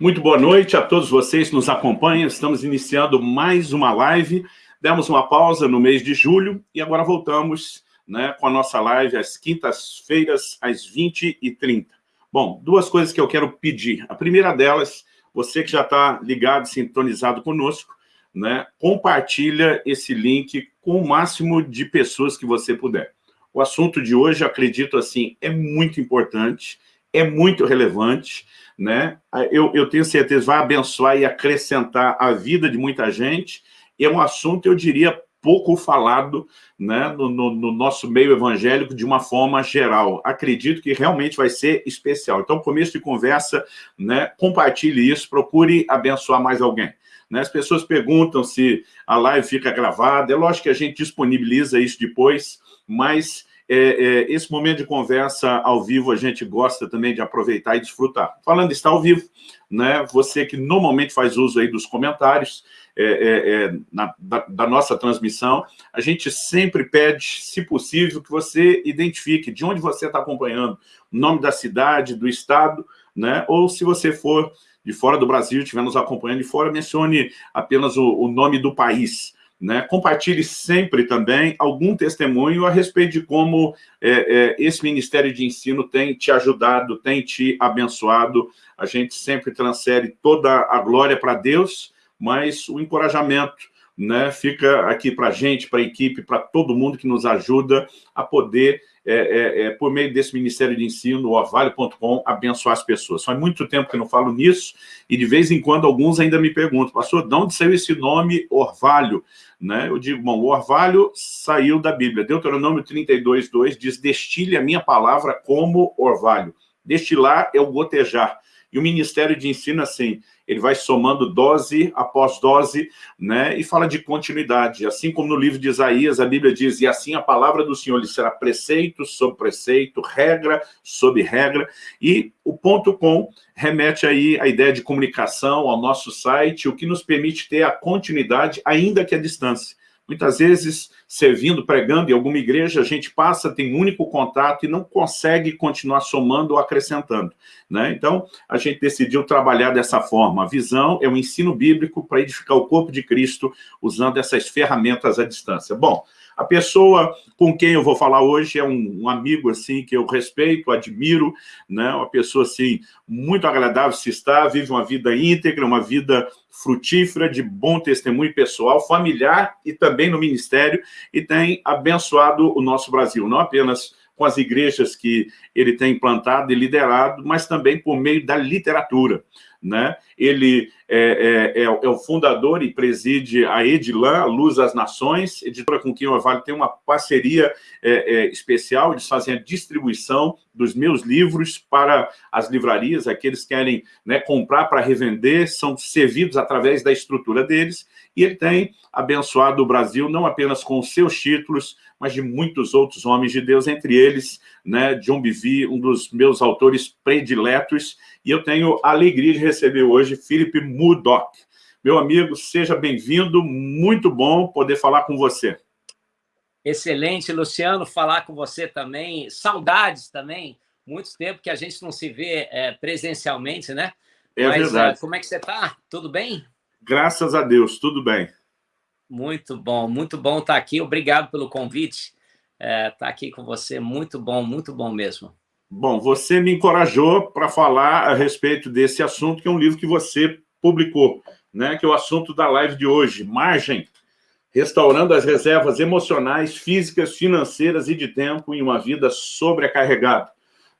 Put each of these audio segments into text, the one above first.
Muito boa noite a todos vocês que nos acompanham. Estamos iniciando mais uma live. Demos uma pausa no mês de julho e agora voltamos né, com a nossa live às quintas-feiras, às 20h30. Bom, duas coisas que eu quero pedir. A primeira delas, você que já está ligado, sintonizado conosco, né, compartilha esse link com o máximo de pessoas que você puder. O assunto de hoje, acredito assim, é muito importante, é muito relevante, né? Eu, eu tenho certeza, vai abençoar e acrescentar a vida de muita gente. É um assunto, eu diria, pouco falado né, no, no, no, nosso meio evangélico de uma forma geral. Acredito que realmente vai ser especial. Então, começo de conversa, né, compartilhe isso, procure abençoar mais alguém. Né? As pessoas perguntam se a live fica gravada, é lógico que a gente disponibiliza isso depois, mas é, é, esse momento de conversa ao vivo a gente gosta também de aproveitar e desfrutar. Falando está ao vivo, né, você que normalmente faz uso aí dos comentários é, é, é, na, da, da, nossa transmissão, a gente sempre pede, se possível, que você identifique de onde você está acompanhando, o nome da cidade, do estado, né, ou se você for de fora do Brasil, estiver nos acompanhando de fora, mencione apenas o, o nome do país, né? Compartilhe sempre também algum testemunho a respeito de como é, é, esse Ministério de Ensino tem te ajudado, tem te abençoado. A gente sempre transfere toda a glória para Deus, mas o encorajamento né, fica aqui para a gente, para a equipe, para todo mundo que nos ajuda a poder é, é, é, por meio desse Ministério de Ensino, orvalho.com, abençoar as pessoas. Faz muito tempo que não falo nisso, e de vez em quando alguns ainda me perguntam, pastor, de onde saiu esse nome Orvalho? Né? Eu digo, bom, o Orvalho saiu da Bíblia. Deuteronômio 32, 2 diz, destile a minha palavra como orvalho. Destilar é o gotejar. E o Ministério de Ensino, assim, ele vai somando dose após dose, né, e fala de continuidade. Assim como no livro de Isaías, a Bíblia diz, e assim a palavra do Senhor lhe será preceito sobre preceito, regra sobre regra, e o ponto com remete aí à ideia de comunicação, ao nosso site, o que nos permite ter a continuidade, ainda que à distância. Muitas vezes, servindo, pregando em alguma igreja, a gente passa, tem um único contato e não consegue continuar somando ou acrescentando. Né? Então, a gente decidiu trabalhar dessa forma. A visão é o ensino bíblico para edificar o corpo de Cristo usando essas ferramentas à distância. Bom, a pessoa com quem eu vou falar hoje é um, um, amigo assim que eu respeito, admiro, né? uma pessoa assim muito agradável se está, vive uma vida íntegra, uma vida frutífera, de bom testemunho pessoal, familiar e também no ministério, e tem abençoado o nosso Brasil, não apenas com as igrejas que ele tem implantado e liderado, mas também por meio da literatura né? Ele é, é, é, é, o fundador e preside a Edilan, a Luz às Nações, editora com quem o Orvalho tem uma parceria é, é, especial, eles fazem a distribuição dos meus livros para as livrarias, aqueles que querem né, comprar para revender, são servidos através da estrutura deles, e ele tem abençoado o Brasil não apenas com seus títulos, mas de muitos outros homens de Deus, entre eles, né, John Bivy, um dos meus autores prediletos, e eu tenho a alegria de receber hoje Felipe Murdoch. Meu amigo, seja bem-vindo, muito bom poder falar com você. Excelente, Luciano, falar com você também. Saudades também, muito tempo que a gente não se vê é, presencialmente, né? É Mas, verdade. Uh, como é que você está? Tudo bem? Graças a Deus, tudo bem. Muito bom, muito bom estar aqui. Obrigado pelo convite. É, estar aqui com você, muito bom, muito bom mesmo. Bom, você me encorajou para falar a respeito desse assunto, que é um livro que você publicou, né? que é o assunto da live de hoje, Margem, restaurando as reservas emocionais, físicas, financeiras e de tempo em uma vida sobrecarregada.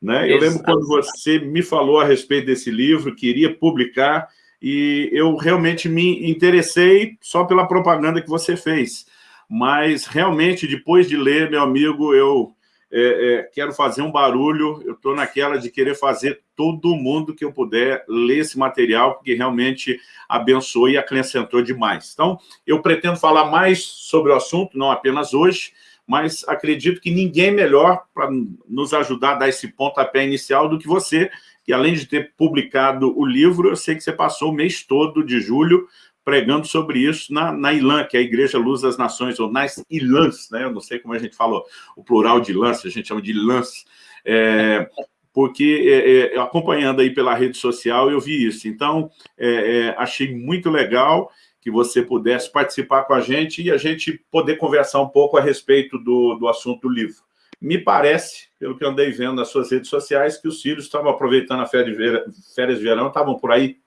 Né? Eu lembro quando você me falou a respeito desse livro, queria publicar, e eu realmente me interessei só pela propaganda que você fez. Mas, realmente, depois de ler, meu amigo, eu é, é, quero fazer um barulho, eu estou naquela de querer fazer todo mundo que eu puder ler esse material, porque realmente abençoou e acrescentou demais. Então, eu pretendo falar mais sobre o assunto, não apenas hoje, mas acredito que ninguém melhor para nos ajudar a dar esse pontapé inicial do que você, que além de ter publicado o livro, eu sei que você passou o mês todo de julho pregando sobre isso na, na ILAN, que é a Igreja Luz das Nações, ou nas ILANs, né? eu não sei como a gente falou o plural de ILANs, a gente chama de ILANs. É, porque é, é, acompanhando aí pela rede social eu vi isso. Então, é, é, achei muito legal que você pudesse participar com a gente e a gente poder conversar um pouco a respeito do, do assunto do livro. Me parece, pelo que andei vendo nas suas redes sociais, que os filhos estavam aproveitando a férias de verão, estavam por aí.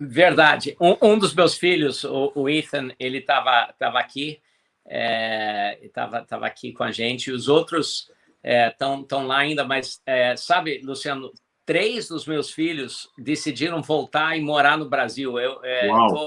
Verdade. Um, um dos meus filhos, o, o Ethan, ele estava tava aqui, estava é, tava aqui com a gente, e os outros estão é, lá ainda, mas é, sabe, Luciano, três dos meus filhos decidiram voltar e morar no Brasil. Eu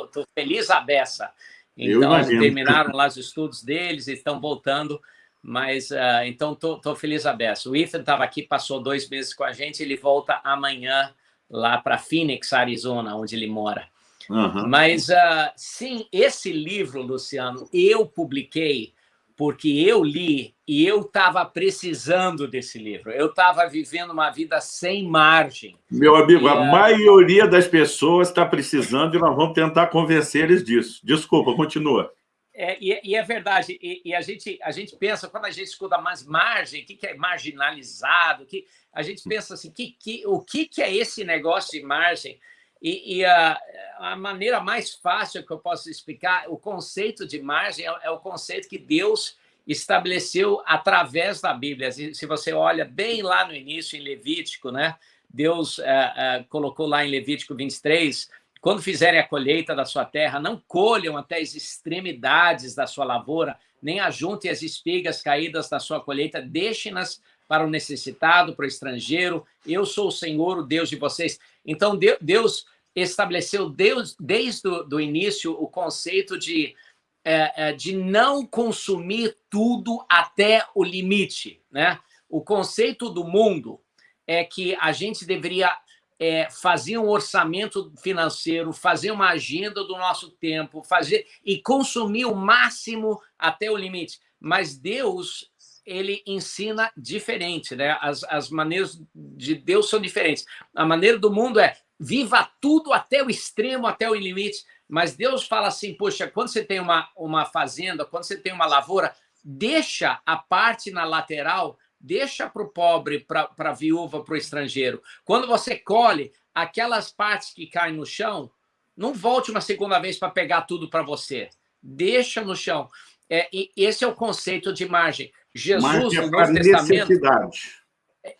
estou é, feliz a beça. Então, terminaram lá os estudos deles e estão voltando, mas uh, então estou feliz a beça. O Ethan estava aqui, passou dois meses com a gente, ele volta amanhã lá para Phoenix, Arizona, onde ele mora. Uhum. Mas, uh, sim, esse livro, Luciano, eu publiquei porque eu li e eu estava precisando desse livro. Eu estava vivendo uma vida sem margem. Meu amigo, e, a maioria das pessoas está precisando e nós vamos tentar convencer eles disso. Desculpa, continua. É, e, e, é verdade, e, e, a, gente, a gente pensa, quando a gente escuta mais margem, o que, que é marginalizado, que, a gente pensa assim, que, que, o que, que é esse negócio de margem? E, e a, a, maneira mais fácil que eu posso explicar, o conceito de margem é, é, o conceito que Deus estabeleceu através da Bíblia. Se você olha bem lá no início, em Levítico, né? Deus é, é, colocou lá em Levítico 23, quando fizerem a colheita da sua terra, não colham até as extremidades da sua lavoura, nem ajuntem as espigas caídas da sua colheita, deixem-nas para o necessitado, para o estrangeiro. Eu sou o Senhor, o Deus de vocês. Então, Deus estabeleceu Deus, desde o início o conceito de, é, é, de não consumir tudo até o limite. Né? O conceito do mundo é que a gente deveria é, fazer um orçamento financeiro, fazer uma agenda do nosso tempo, fazer e consumir o máximo até o limite. Mas Deus ele ensina diferente, né? As, as maneiras de Deus são diferentes. A maneira do mundo é viva tudo até o extremo, até o limite. Mas Deus fala assim, poxa, quando você tem uma, uma fazenda, quando você tem uma lavoura, deixa a parte na lateral, deixa para o pobre, para a viúva, para o estrangeiro. Quando você colhe aquelas partes que caem no chão, não volte uma segunda vez para pegar tudo para você. Deixa no chão. É, esse é o conceito de margem. Jesus, no Novo Testamento...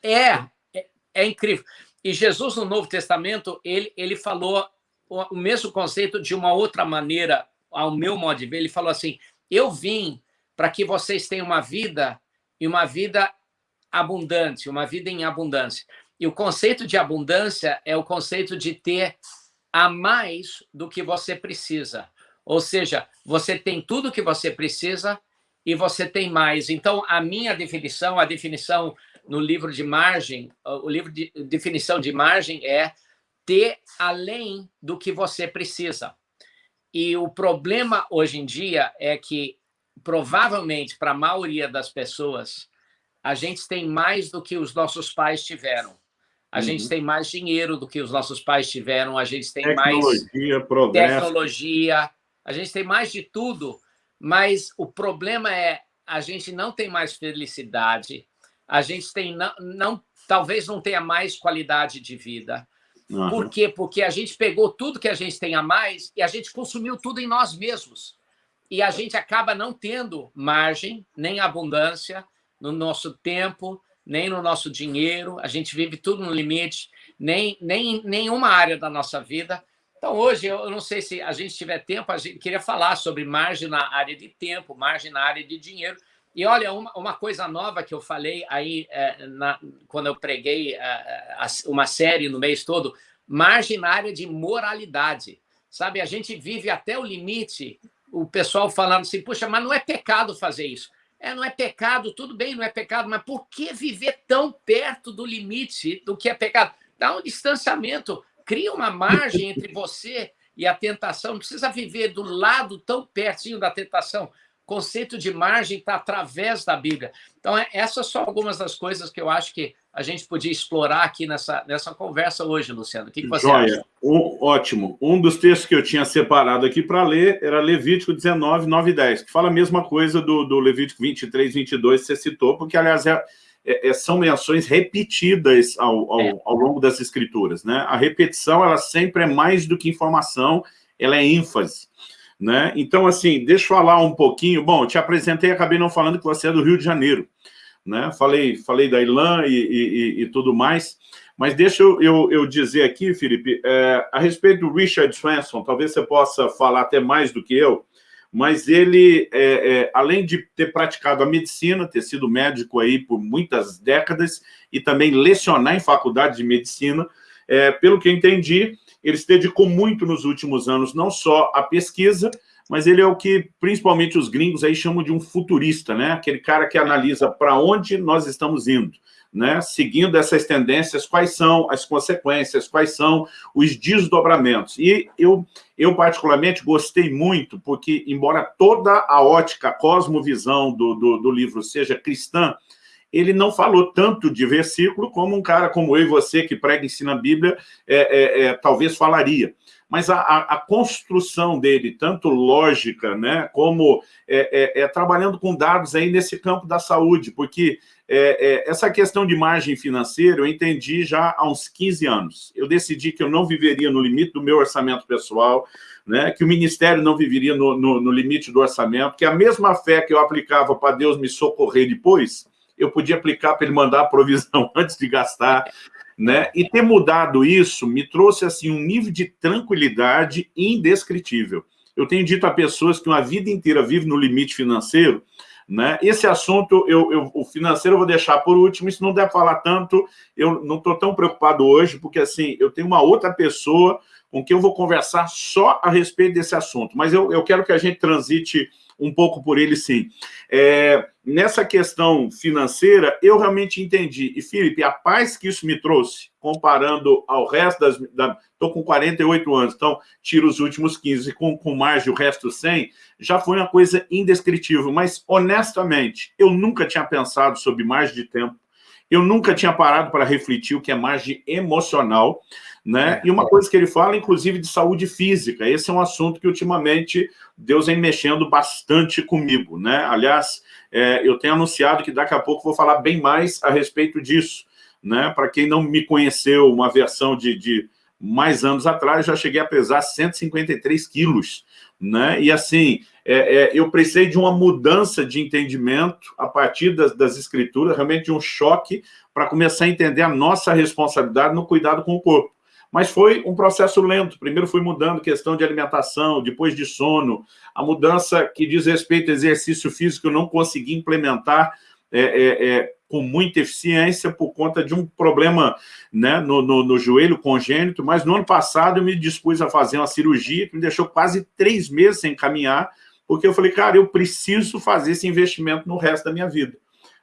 É, é, é, incrível. E Jesus, no Novo Testamento, ele, ele falou o, o mesmo conceito de uma outra maneira, ao meu modo de ver. Ele falou assim, eu vim para que vocês tenham uma vida e uma vida abundante, uma vida em abundância. E o conceito de abundância é o conceito de ter a mais do que você precisa. Ou seja, você tem tudo que você precisa e você tem mais. Então, a minha definição, a definição no livro de margem, o livro de definição de margem é ter além do que você precisa. E o problema hoje em dia é que, provavelmente, para a maioria das pessoas, a gente tem mais do que os nossos pais tiveram. A uhum. gente tem mais dinheiro do que os nossos pais tiveram, a gente tem tecnologia, mais progresso. tecnologia, a gente tem mais de tudo, mas o problema é a gente não tem mais felicidade, a gente tem não, não talvez não tenha mais qualidade de vida. Uhum. Por quê? Porque a gente pegou tudo que a gente tem a mais e a gente consumiu tudo em nós mesmos. E a gente acaba não tendo margem, nem abundância no nosso tempo, nem no nosso dinheiro. A gente vive tudo no limite, nem, nem nenhuma área da nossa vida. Então, hoje, eu não sei se a gente tiver tempo, a gente queria falar sobre margem na área de tempo, margem na área de dinheiro. E olha, uma, uma coisa nova que eu falei aí é, na, quando eu preguei é, uma série no mês todo, margem na área de moralidade. Sabe, a gente vive até o limite, o pessoal falando assim, puxa, mas não é pecado fazer isso. É, não é pecado, tudo bem, não é pecado, mas por que viver tão perto do limite do que é pecado? Dá um distanciamento cria uma margem entre você e a tentação. Não precisa viver do lado tão pertinho da tentação. O conceito de margem está através da Bíblia. Então, é, essas são algumas das coisas que eu acho que a gente podia explorar aqui nessa, nessa conversa hoje, Luciano. O que, que você Joia. acha? Um, ótimo. Um dos textos que eu tinha separado aqui para ler era Levítico 19, 9 e 10, que fala a mesma coisa do, do Levítico 23, 22, que você citou, porque, aliás, é, é, é, são menções repetidas ao, ao, é. ao, longo das escrituras. Né? A repetição, ela sempre é mais do que informação, ela é ênfase. Né? Então, assim, deixa eu falar um pouquinho. Bom, eu te apresentei, acabei não falando que você é do Rio de Janeiro. Né? Falei, falei da Ilan e, e, e tudo mais. Mas deixa eu, eu, dizer aqui, Felipe, é, a respeito do Richard Swanson, talvez você possa falar até mais do que eu, mas ele, é, é, além de ter praticado a medicina, ter sido médico aí por muitas décadas e também lecionar em faculdade de medicina, é, pelo que entendi, ele se dedicou muito nos últimos anos, não só à pesquisa, mas ele é o que principalmente os gringos aí chamam de um futurista, né? aquele cara que analisa para onde nós estamos indo né, seguindo essas tendências, quais são as consequências, quais são os desdobramentos. E eu, eu particularmente, gostei muito, porque, embora toda a ótica, a cosmovisão do, do, do livro seja cristã, ele não falou tanto de versículo como um cara como eu e você, que prega e ensina a Bíblia, é, é, é, talvez falaria. Mas a, a, construção dele, tanto lógica, né, como é, é, é, trabalhando com dados aí nesse campo da saúde, porque é, é, essa questão de margem financeira eu entendi já há uns 15 anos. Eu decidi que eu não viveria no limite do meu orçamento pessoal, né, que o ministério não viveria no, no, no limite do orçamento, que a mesma fé que eu aplicava para Deus me socorrer depois, eu podia aplicar para ele mandar a provisão antes de gastar, né? E ter mudado isso me trouxe assim um nível de tranquilidade indescritível. Eu tenho dito a pessoas que uma vida inteira vive no limite financeiro, né? Esse assunto, eu, eu, o financeiro eu vou deixar por último, se não der falar tanto, eu não estou tão preocupado hoje, porque assim, eu tenho uma outra pessoa com quem eu vou conversar só a respeito desse assunto, mas eu, eu quero que a gente transite um pouco por ele, sim. É, nessa questão financeira, eu realmente entendi. E, Felipe, a paz que isso me trouxe, comparando ao resto das... Estou com 48 anos, então tiro os últimos 15, com, com margem o resto 100, já foi uma coisa indescritível. Mas, honestamente, eu nunca tinha pensado sobre margem de tempo, eu nunca tinha parado para refletir o que é margem emocional, né? É, e uma coisa que ele fala, inclusive, de saúde física. Esse é um assunto que, ultimamente, Deus vem mexendo bastante comigo, né? Aliás, é, eu tenho anunciado que daqui a pouco vou falar bem mais a respeito disso, né? Para quem não me conheceu, uma versão de, de mais anos atrás, já cheguei a pesar 153 quilos, né? E assim, é, é, eu precisei de uma mudança de entendimento a partir das, das escrituras, realmente de um choque para começar a entender a nossa responsabilidade no cuidado com o corpo. Mas foi um processo lento. Primeiro fui mudando questão de alimentação, depois de sono. A mudança que diz respeito ao exercício físico eu não consegui implementar é, é, é, com muita eficiência por conta de um problema né, no, no, no, joelho congênito, mas no ano passado eu me dispus a fazer uma cirurgia que me deixou quase três meses sem caminhar, porque eu falei, cara, eu preciso fazer esse investimento no resto da minha vida.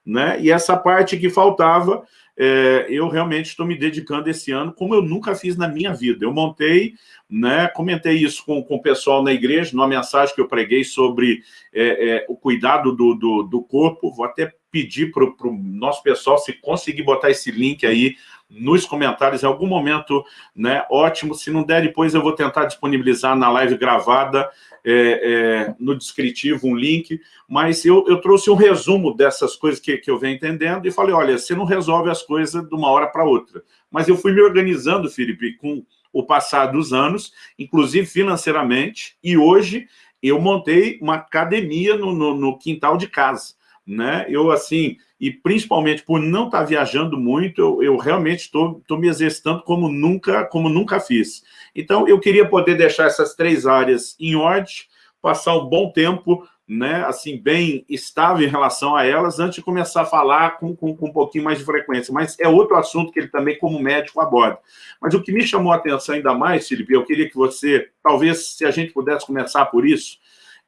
Né? E essa parte que faltava, é, eu realmente estou me dedicando esse ano, como eu nunca fiz na minha vida. Eu montei, né, comentei isso com, com o pessoal na igreja, numa mensagem que eu preguei sobre é, é, o cuidado do, do, do, corpo. Vou até pedir para o nosso pessoal, se conseguir botar esse link aí nos comentários em algum momento, né, ótimo. Se não der, depois eu vou tentar disponibilizar na live gravada, é, é, no descritivo, um link, mas eu, eu trouxe um resumo dessas coisas que, que eu venho entendendo e falei, olha, você não resolve as coisas de uma hora para outra. Mas eu fui me organizando, Felipe, com o passar dos anos, inclusive financeiramente, e hoje eu montei uma academia no, no, no quintal de casa. Né? Eu, assim, e principalmente por não estar viajando muito, eu, eu realmente estou me exercitando como nunca, como nunca fiz. Então, eu queria poder deixar essas três áreas em ordem, passar um bom tempo, né, assim, bem estável em relação a elas, antes de começar a falar com, com, com um pouquinho mais de frequência. Mas é outro assunto que ele também, como médico, aborda. Mas o que me chamou a atenção ainda mais, Felipe, eu queria que você, talvez, se a gente pudesse começar por isso,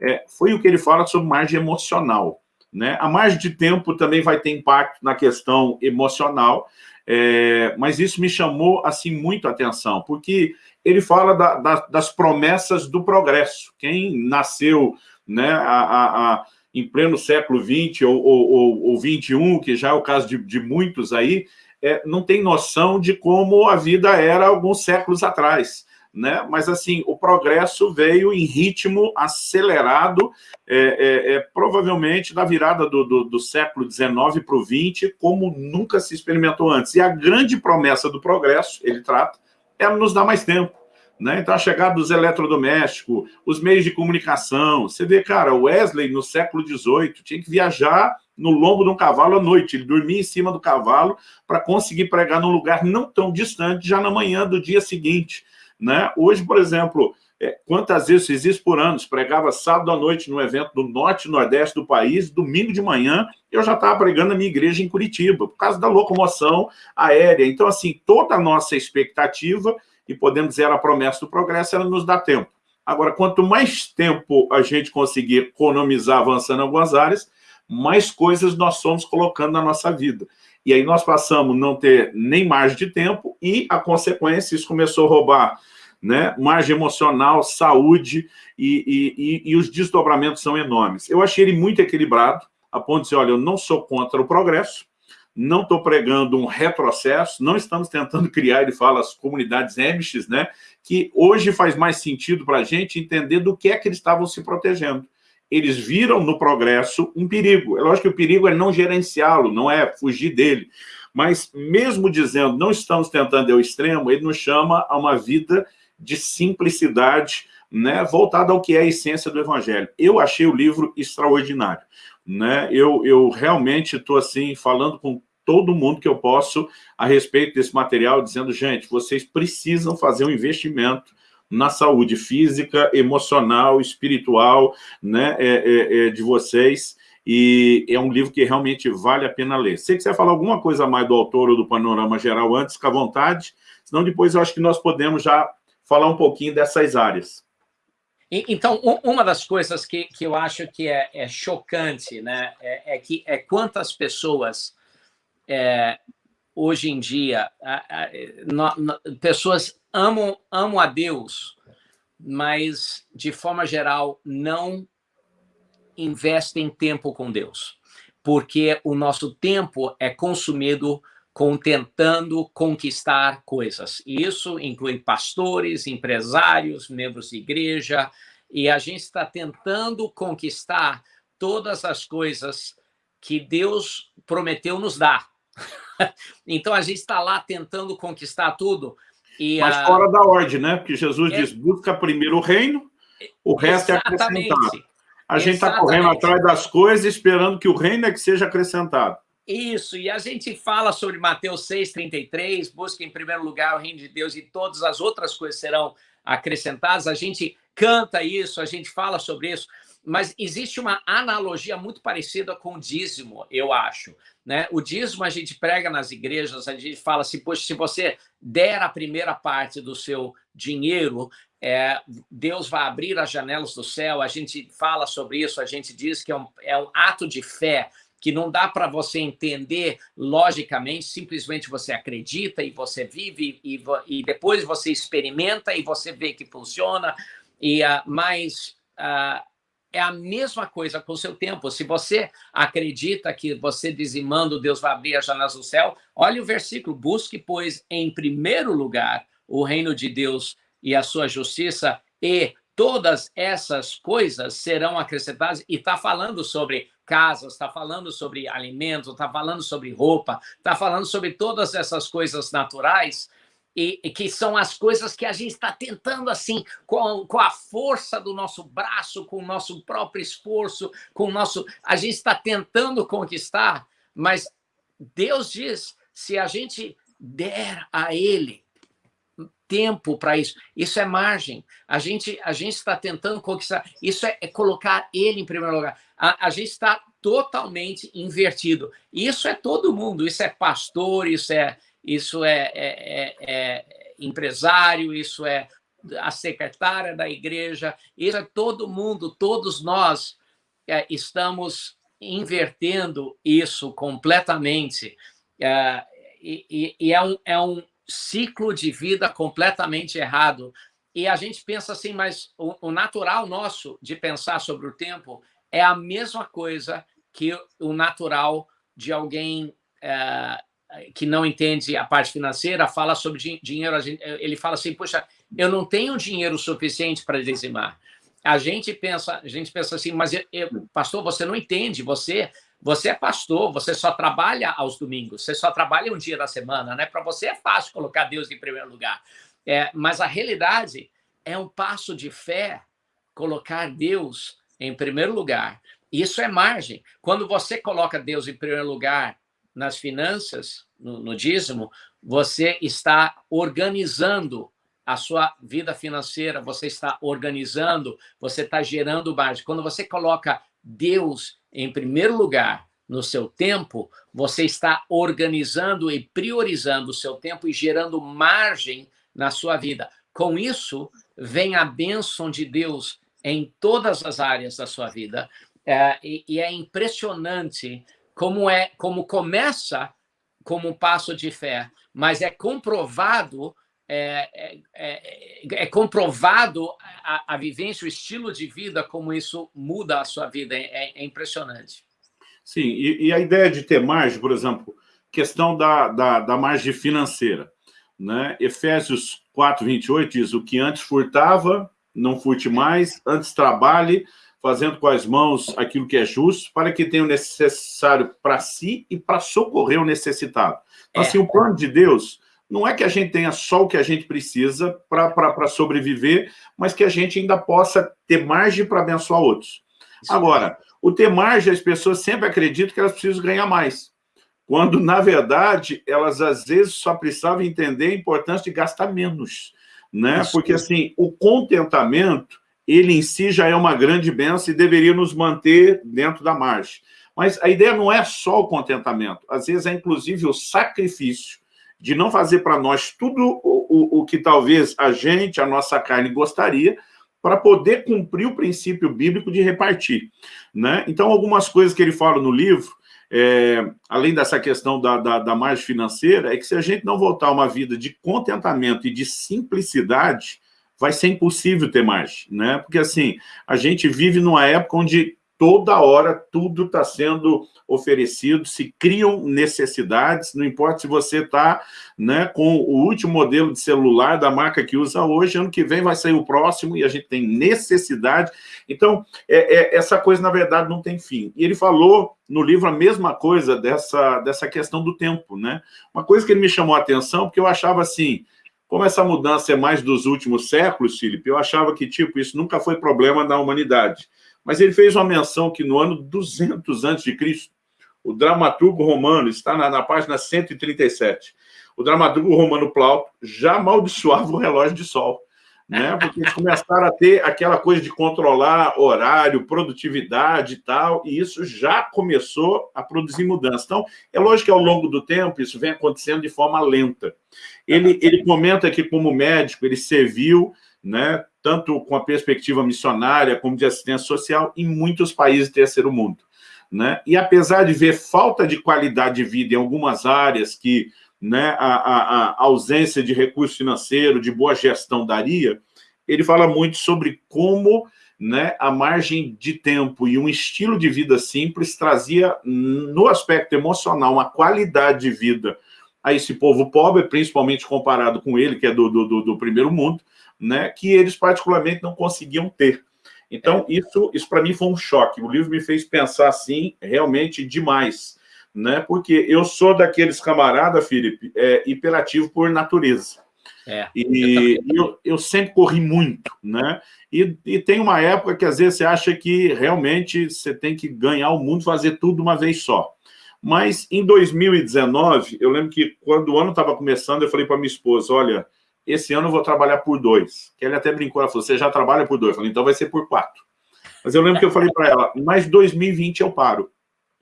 é, foi o que ele fala sobre margem emocional. Né? A margem de tempo também vai ter impacto na questão emocional, é, mas isso me chamou assim muito a atenção, porque ele fala da, da, das promessas do progresso. Quem nasceu né, a, a, a, em pleno século XX ou, ou, ou, XXI, que já é o caso de, de muitos aí, é, não tem noção de como a vida era alguns séculos atrás. Né? mas assim, o progresso veio em ritmo acelerado, é, é, é provavelmente da virada do, do, do século XIX para o XX, como nunca se experimentou antes. E a grande promessa do progresso, ele trata, é nos dar mais tempo. Né? Então, a chegada dos eletrodomésticos, os meios de comunicação. Você vê, cara, Wesley, no século XVIII, tinha que viajar no lombo de um cavalo à noite. Ele dormia em cima do cavalo para conseguir pregar num lugar não tão distante, já na manhã do dia seguinte. Né? Hoje, por exemplo, é, quantas vezes fiz isso por anos? Pregava sábado à noite no evento do norte e nordeste do país, domingo de manhã, eu já estava pregando na minha igreja em Curitiba, por causa da locomoção aérea. Então, assim, toda a nossa expectativa, e podemos dizer a promessa do progresso, ela nos dá tempo. Agora, quanto mais tempo a gente conseguir economizar avançando em algumas áreas, mais coisas nós somos colocando na nossa vida. E aí nós passamos a não ter nem margem de tempo e a consequência, isso começou a roubar né? margem emocional, saúde e, e, e, os desdobramentos são enormes. Eu achei ele muito equilibrado, a ponto de dizer, olha, eu não sou contra o progresso, não estou pregando um retrocesso, não estamos tentando criar, ele fala, as comunidades Amish, né? que hoje faz mais sentido para a gente entender do que é que eles estavam se protegendo eles viram no progresso um perigo. É lógico que o perigo é não gerenciá-lo, não é fugir dele. Mas mesmo dizendo, não estamos tentando ao extremo, ele nos chama a uma vida de simplicidade, né, voltada ao que é a essência do Evangelho. Eu achei o livro extraordinário. Né? Eu, eu realmente estou assim, falando com todo mundo que eu posso a respeito desse material, dizendo, gente, vocês precisam fazer um investimento na saúde física, emocional, espiritual né, é, é, é, de vocês, e é um livro que realmente vale a pena ler. Se você quiser falar alguma coisa mais do autor ou do panorama geral antes, fica à vontade, senão depois eu acho que nós podemos já falar um pouquinho dessas áreas. Então, uma das coisas que, que eu acho que é, é chocante né, é, é, que é quantas pessoas é, hoje em dia, a, a, no, no, pessoas amam, amam a Deus, mas, de forma geral, não investem tempo com Deus, porque o nosso tempo é consumido com tentando conquistar coisas. E isso inclui pastores, empresários, membros de igreja, e a gente está tentando conquistar todas as coisas que Deus prometeu nos dar. então, a gente está lá tentando conquistar tudo, e Mas a... fora da ordem, né? Porque Jesus é... diz, busca primeiro o reino, o resto Exatamente. é acrescentado. A gente está correndo atrás das coisas, esperando que o reino é que seja acrescentado. Isso, e a gente fala sobre Mateus 6,33, busca em primeiro lugar o reino de Deus e todas as outras coisas serão acrescentadas. A gente canta isso, a gente fala sobre isso, mas existe uma analogia muito parecida com o dízimo, eu acho. Né? O dízimo a gente prega nas igrejas, a gente fala assim, poxa, se você der a primeira parte do seu dinheiro, é, Deus vai abrir as janelas do céu, a gente fala sobre isso, a gente diz que é um, é um ato de fé, que não dá para você entender logicamente, simplesmente você acredita e você vive e, e depois você experimenta e você vê que funciona, e, uh, mas uh, é a mesma coisa com o seu tempo. Se você acredita que você dizimando, Deus vai abrir as janelas do céu, olha o versículo, busque, pois, em primeiro lugar, o reino de Deus e a sua justiça, e todas essas coisas serão acrescentadas. E está falando sobre casas, está falando sobre alimentos, está falando sobre roupa, está falando sobre todas essas coisas naturais, e, e, que são as coisas que a gente está tentando, assim, com, com a força do nosso braço, com o nosso próprio esforço, com o nosso... A gente está tentando conquistar, mas Deus diz, se a gente der a Ele tempo para isso, isso é margem. A gente a gente está tentando conquistar, isso é, é, colocar Ele em primeiro lugar. A, a gente está totalmente invertido. Isso é todo mundo, isso é pastor, isso é isso é, é, é, é empresário, isso é a secretária da igreja, isso é todo mundo, todos nós é, estamos invertendo isso completamente. É, e, e é, um, é um ciclo de vida completamente errado. E a gente pensa assim, mas o, o natural nosso de pensar sobre o tempo é a mesma coisa que o natural de alguém é, que não entende a parte financeira, fala sobre dinheiro, ele fala assim, poxa, eu não tenho dinheiro suficiente para dizimar. A gente pensa, a gente pensa assim, mas eu, eu, pastor, você não entende, você você é pastor, você só trabalha aos domingos, você só trabalha um dia da semana, né? Para você é fácil colocar Deus em primeiro lugar. É, mas a realidade é um passo de fé colocar Deus em primeiro lugar. Isso é margem. Quando você coloca Deus em primeiro lugar nas finanças, no, no dízimo, você está organizando a sua vida financeira, você está organizando, você está gerando margem. Quando você coloca Deus em primeiro lugar no seu tempo, você está organizando e priorizando o seu tempo e gerando margem na sua vida. Com isso, vem a bênção de Deus em todas as áreas da sua vida. É, e, e, é impressionante como é como começa como um passo de fé, mas é comprovado é, é, é, é comprovado a, a, vivência, o estilo de vida, como isso muda a sua vida. É, é impressionante. Sim, e, e, a ideia de ter margem, por exemplo, questão da, da, da margem financeira. Né? Efésios 4, 28 diz, o que antes furtava, não furte mais, antes trabalhe, fazendo com as mãos aquilo que é justo, para que tenha o necessário para si e para socorrer o necessitado. Então, é. assim, o plano de Deus não é que a gente tenha só o que a gente precisa para sobreviver, mas que a gente ainda possa ter margem para abençoar outros. Agora, o ter margem, as pessoas sempre acreditam que elas precisam ganhar mais. Quando, na verdade, elas às vezes só precisavam entender a importância de gastar menos. Né? Porque, assim, o contentamento, ele em si já é uma grande benção e deveria nos manter dentro da margem. Mas a ideia não é só o contentamento. Às vezes é, inclusive, o sacrifício de não fazer para nós tudo o, o, o que talvez a gente, a nossa carne, gostaria, para poder cumprir o princípio bíblico de repartir. Né? Então, algumas coisas que ele fala no livro, é, além dessa questão da, da, da, margem financeira, é que se a gente não voltar a uma vida de contentamento e de simplicidade, vai ser impossível ter margem, né? Porque, assim, a gente vive numa época onde toda hora tudo está sendo oferecido, se criam necessidades, não importa se você está né, com o último modelo de celular da marca que usa hoje, ano que vem vai sair o próximo e a gente tem necessidade. Então, é, é, essa coisa, na verdade, não tem fim. E ele falou no livro a mesma coisa dessa, dessa questão do tempo. Né? Uma coisa que ele me chamou a atenção, porque eu achava assim, como essa mudança é mais dos últimos séculos, Felipe, eu achava que, tipo, isso nunca foi problema da humanidade. Mas ele fez uma menção que no ano 200 a.C., o dramaturgo romano, está na, na página 137, o dramaturgo romano Plauto já amaldiçoava o relógio de sol, né? porque eles começaram a ter aquela coisa de controlar horário, produtividade e tal, e isso já começou a produzir mudança. Então, é lógico que ao longo do tempo isso vem acontecendo de forma lenta. Ele, ele comenta que, como médico, ele serviu né, tanto com a perspectiva missionária como de assistência social em muitos países do terceiro mundo. Né? E apesar de ver falta de qualidade de vida em algumas áreas que né, a, a, a ausência de recurso financeiro, de boa gestão daria, ele fala muito sobre como né, a margem de tempo e um estilo de vida simples trazia, no aspecto emocional, uma qualidade de vida a esse povo pobre, principalmente comparado com ele, que é do, do, do primeiro mundo, né, que eles particularmente não conseguiam ter. Então, é. isso, isso para mim foi um choque. O livro me fez pensar, assim, realmente demais, né? Porque eu sou daqueles camarada, Felipe, é, hiperativo por natureza. É, e eu, eu, eu, sempre corri muito, né? E, e, tem uma época que às vezes você acha que realmente você tem que ganhar o mundo, fazer tudo uma vez só. Mas em 2019, eu lembro que quando o ano estava começando, eu falei para minha esposa, olha, esse ano eu vou trabalhar por dois. Que ele até brincou, ela falou, você já trabalha por dois. Eu falei, então vai ser por quatro. Mas eu lembro que eu falei para ela, mas 2020 eu paro.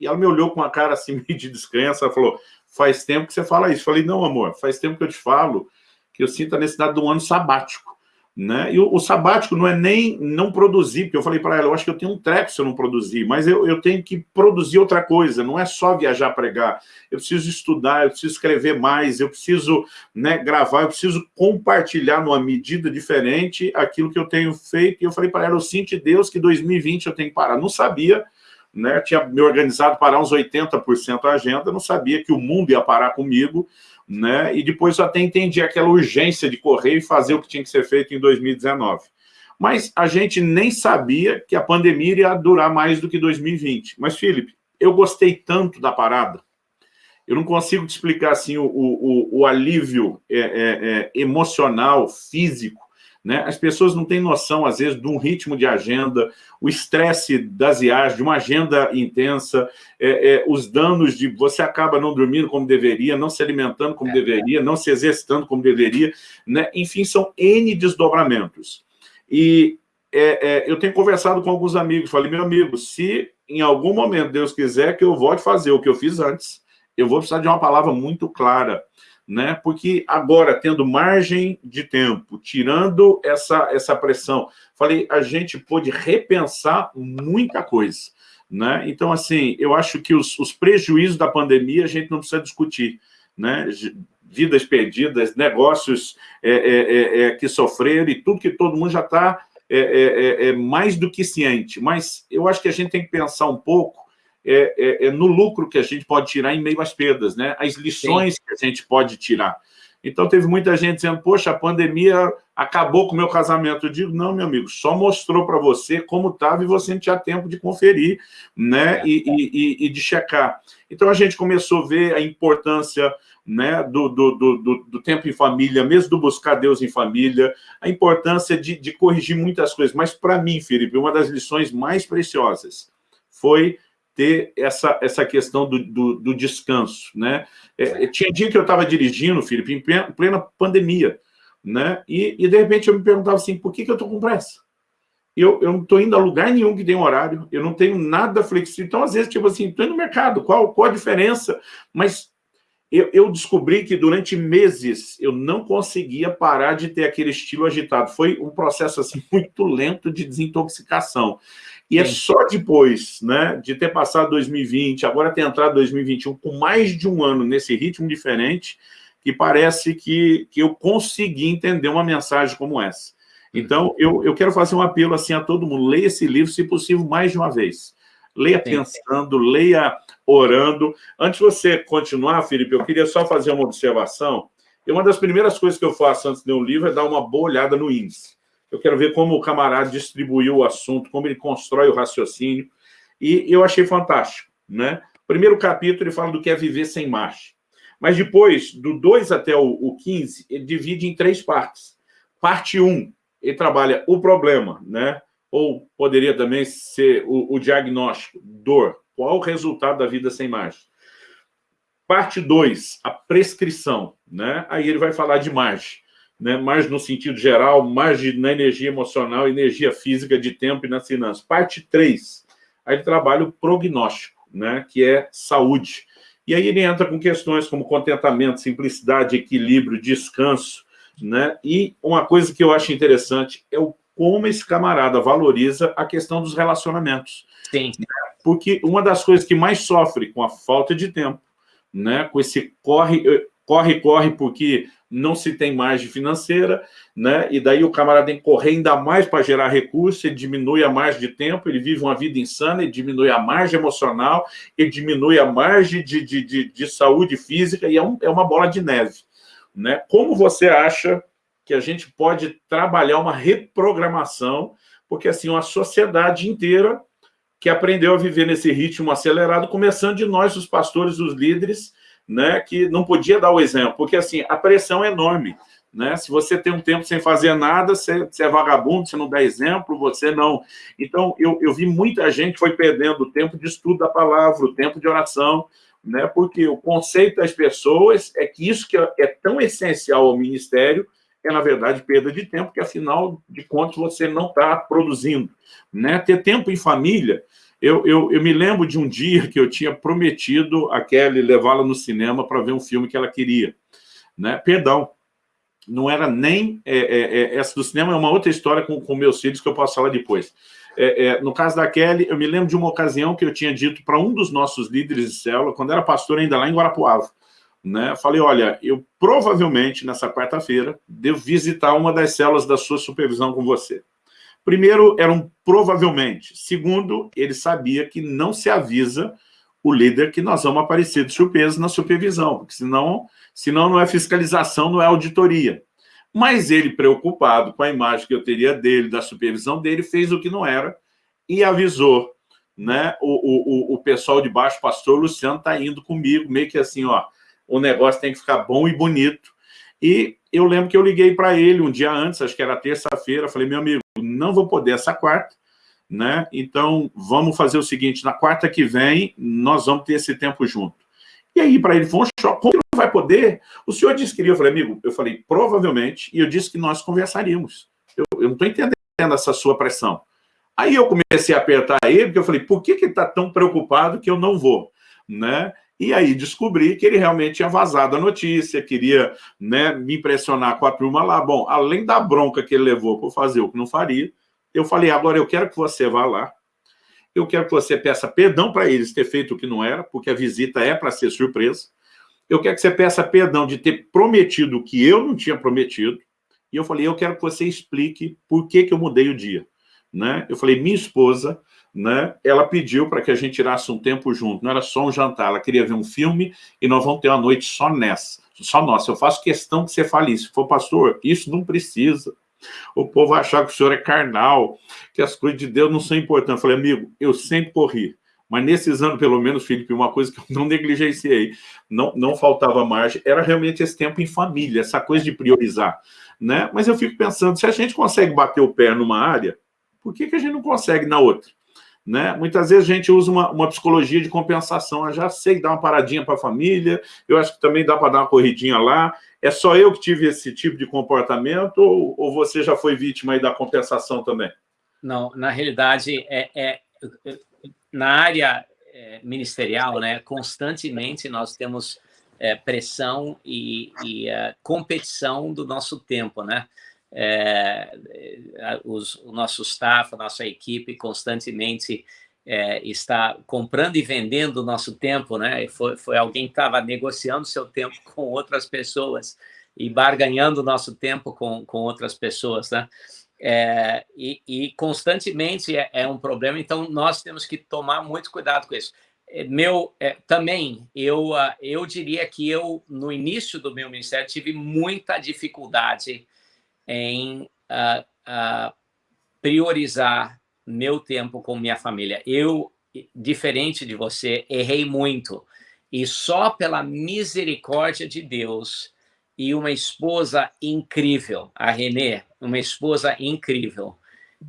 E ela me olhou com uma cara assim, meio de descrença, ela falou, faz tempo que você fala isso. Eu falei, não, amor, faz tempo que eu te falo que eu sinto a necessidade de um ano sabático. Né? E o, o, sabático não é nem não produzir, porque eu falei para ela, eu acho que eu tenho um treco se eu não produzir, mas eu, eu tenho que produzir outra coisa, não é só viajar pregar. Eu preciso estudar, eu preciso escrever mais, eu preciso né, gravar, eu preciso compartilhar numa medida diferente aquilo que eu tenho feito. E eu falei para ela, eu sinto Deus que 2020 eu tenho que parar. Não sabia, né? tinha me organizado para uns 80% a agenda, não sabia que o mundo ia parar comigo, né? E depois até entendi aquela urgência de correr e fazer o que tinha que ser feito em 2019. Mas a gente nem sabia que a pandemia iria durar mais do que 2020. Mas, Felipe, eu gostei tanto da parada, eu não consigo te explicar assim, o, o, o alívio é, é, é, emocional, físico, né? As pessoas não têm noção, às vezes, de um ritmo de agenda, o estresse das viagens, de uma agenda intensa, é, é, os danos de você acaba não dormindo como deveria, não se alimentando como é. deveria, não se exercitando como deveria, né? enfim, são N desdobramentos. E é, é, eu tenho conversado com alguns amigos, falei, meu amigo, se em algum momento Deus quiser que eu volte a fazer o que eu fiz antes, eu vou precisar de uma palavra muito clara, né? porque agora, tendo margem de tempo, tirando essa, essa pressão, falei, a gente pôde repensar muita coisa. Né? Então, assim, eu acho que os, os prejuízos da pandemia a gente não precisa discutir. Né? Vidas perdidas, negócios é, é, é, é que sofreram e tudo que todo mundo já está é, é, é, mais do que ciente. Mas eu acho que a gente tem que pensar um pouco é, é, é, no lucro que a gente pode tirar em meio às perdas, né? as lições Sim. que a gente pode tirar. Então, teve muita gente dizendo, poxa, a pandemia acabou com o meu casamento. Eu digo, não, meu amigo, só mostrou para você como estava e você não tinha tempo de conferir né? É. E, e, e, de checar. Então, a gente começou a ver a importância né, do, do, do, do, tempo em família, mesmo do buscar Deus em família, a importância de, de corrigir muitas coisas. Mas, para mim, Felipe, uma das lições mais preciosas foi ter essa, essa questão do, do, do descanso. Né? É, tinha dia que eu estava dirigindo, Felipe, em plena, plena pandemia, né? E, e, de repente eu me perguntava assim, por que, que eu estou com pressa? Eu, eu não estou indo a lugar nenhum que tem horário, eu não tenho nada flexível. Então, às vezes, tipo assim, estou indo no mercado, qual, qual a diferença? Mas eu, eu, descobri que durante meses eu não conseguia parar de ter aquele estilo agitado. Foi um processo assim, muito lento de desintoxicação. E é Sim. é só depois né, de ter passado 2020, agora ter entrado 2021, com mais de um ano nesse ritmo diferente, que parece que, que eu consegui entender uma mensagem como essa. Então, eu, eu quero fazer um apelo assim a todo mundo, leia esse livro, se possível, mais de uma vez. Leia Sim. pensando, leia orando. Antes de você continuar, Felipe, eu queria só fazer uma observação. E uma das primeiras coisas que eu faço antes de ler um livro é dar uma boa olhada no índice. Eu quero ver como o camarada distribuiu o assunto, como ele constrói o raciocínio. E eu achei fantástico. Né? Primeiro capítulo, ele fala do que é viver sem marcha. Mas depois, do 2 até o 15, ele divide em três partes. Parte 1, um, ele trabalha o problema, né? ou poderia também ser o, o diagnóstico, dor. Qual o resultado da vida sem marcha? Parte 2, a prescrição. Né? Aí ele vai falar de marcha né, mais no sentido geral, mais de, na energia emocional, energia física, de tempo e nas finanças. Parte 3, aí ele trabalha o prognóstico, né, que é saúde. E aí ele entra com questões como contentamento, simplicidade, equilíbrio, descanso, né? E uma coisa que eu acho interessante é o como esse camarada valoriza a questão dos relacionamentos. Sim. Porque uma das coisas que mais sofre com a falta de tempo, né, com esse corre, corre, corre, porque não se tem margem financeira, né? e daí o camarada tem que correr ainda mais para gerar recurso, ele diminui a margem de tempo, ele vive uma vida insana, ele diminui a margem emocional, ele diminui a margem de, de, de, de saúde física, e é, um, é uma bola de neve. Né? Como você acha que a gente pode trabalhar uma reprogramação, porque assim, uma sociedade inteira que aprendeu a viver nesse ritmo acelerado, começando de nós, os pastores, os líderes, né, que não podia dar o exemplo, porque assim, a pressão é enorme. Né? Se você tem um tempo sem fazer nada, você, você, é vagabundo, você não dá exemplo, você não... Então, eu, eu vi muita gente foi perdendo o tempo de estudo da palavra, o tempo de oração, né? porque o conceito das pessoas é que isso que é, é tão essencial ao ministério é, na verdade, perda de tempo, que, afinal de contas, você não está produzindo. Né? Ter tempo em família eu, eu, eu, me lembro de um dia que eu tinha prometido a Kelly levá-la no cinema para ver um filme que ela queria. Né? Perdão, não era nem... É, é, é, essa do cinema é uma outra história com, com meus filhos que eu posso falar depois. É, é, no caso da Kelly, eu me lembro de uma ocasião que eu tinha dito para um dos nossos líderes de célula, quando era pastor ainda lá em Guarapuava, né? Falei, olha, eu provavelmente, nessa quarta-feira, devo visitar uma das células da sua supervisão com você. Primeiro, era um provavelmente. Segundo, ele sabia que não se avisa o líder que nós vamos aparecer de surpresa na supervisão, porque senão, senão não é fiscalização, não é auditoria. Mas ele, preocupado com a imagem que eu teria dele, da supervisão dele, fez o que não era e avisou né, o, o, o pessoal de baixo, pastor Luciano está indo comigo, meio que assim, ó, o negócio tem que ficar bom e bonito. E eu lembro que eu liguei para ele um dia antes, acho que era terça-feira, falei, meu amigo, não vou poder essa quarta, né? Então, vamos fazer o seguinte, na quarta que vem, nós vamos ter esse tempo junto. E aí, para ele, foi um choque. Como não vai poder? O senhor disse que iria. Eu falei, amigo, eu falei, provavelmente, e eu disse que nós conversaríamos. Eu, eu não estou entendendo essa sua pressão. Aí eu comecei a apertar ele, porque eu falei, por que, que está tão preocupado que eu não vou? Né? E aí descobri que ele realmente tinha vazado a notícia, queria né, me impressionar com a turma lá. Bom, além da bronca que ele levou por fazer o que não faria, eu falei, agora eu quero que você vá lá, eu quero que você peça perdão para eles ter feito o que não era, porque a visita é para ser surpresa. Eu quero que você peça perdão de ter prometido o que eu não tinha prometido. E eu falei, eu quero que você explique por que, que eu mudei o dia. Né? Eu falei, minha esposa, né, ela pediu para que a gente tirasse um tempo junto, não era só um jantar, ela queria ver um filme e nós vamos ter uma noite só nessa, só nossa. Eu faço questão que você fale isso. Se for pastor, isso não precisa. O povo achar que o senhor é carnal, que as coisas de Deus não são importantes. Eu falei, amigo, eu sempre corri. Mas nesses anos, pelo menos, Felipe, uma coisa que eu não negligenciei, não, não faltava margem, era realmente esse tempo em família, essa coisa de priorizar. Né? Mas eu fico pensando, se a gente consegue bater o pé numa área, por que, que a gente não consegue na outra? Né? Muitas vezes a gente usa uma, uma psicologia de compensação, eu já sei dar uma paradinha para a família, eu acho que também dá para dar uma corridinha lá, é só eu que tive esse tipo de comportamento ou, ou você já foi vítima da compensação também? Não, na realidade, é, é na área é, ministerial, né, constantemente nós temos é, pressão e, e é, competição do nosso tempo, né? É, é, os, o nosso staff, a nossa equipe constantemente é, está comprando e vendendo o nosso tempo, né? Foi, foi alguém que estava negociando seu tempo com outras pessoas e barganhando o nosso tempo com, com outras pessoas, né? É, e, e, constantemente é, é, um problema, então nós temos que tomar muito cuidado com isso. É, meu, é, também, eu, uh, eu diria que eu, no início do meu ministério, tive muita dificuldade em uh, uh, priorizar meu tempo com minha família. Eu, diferente de você, errei muito. E só pela misericórdia de Deus e uma esposa incrível, a Renê, uma esposa incrível,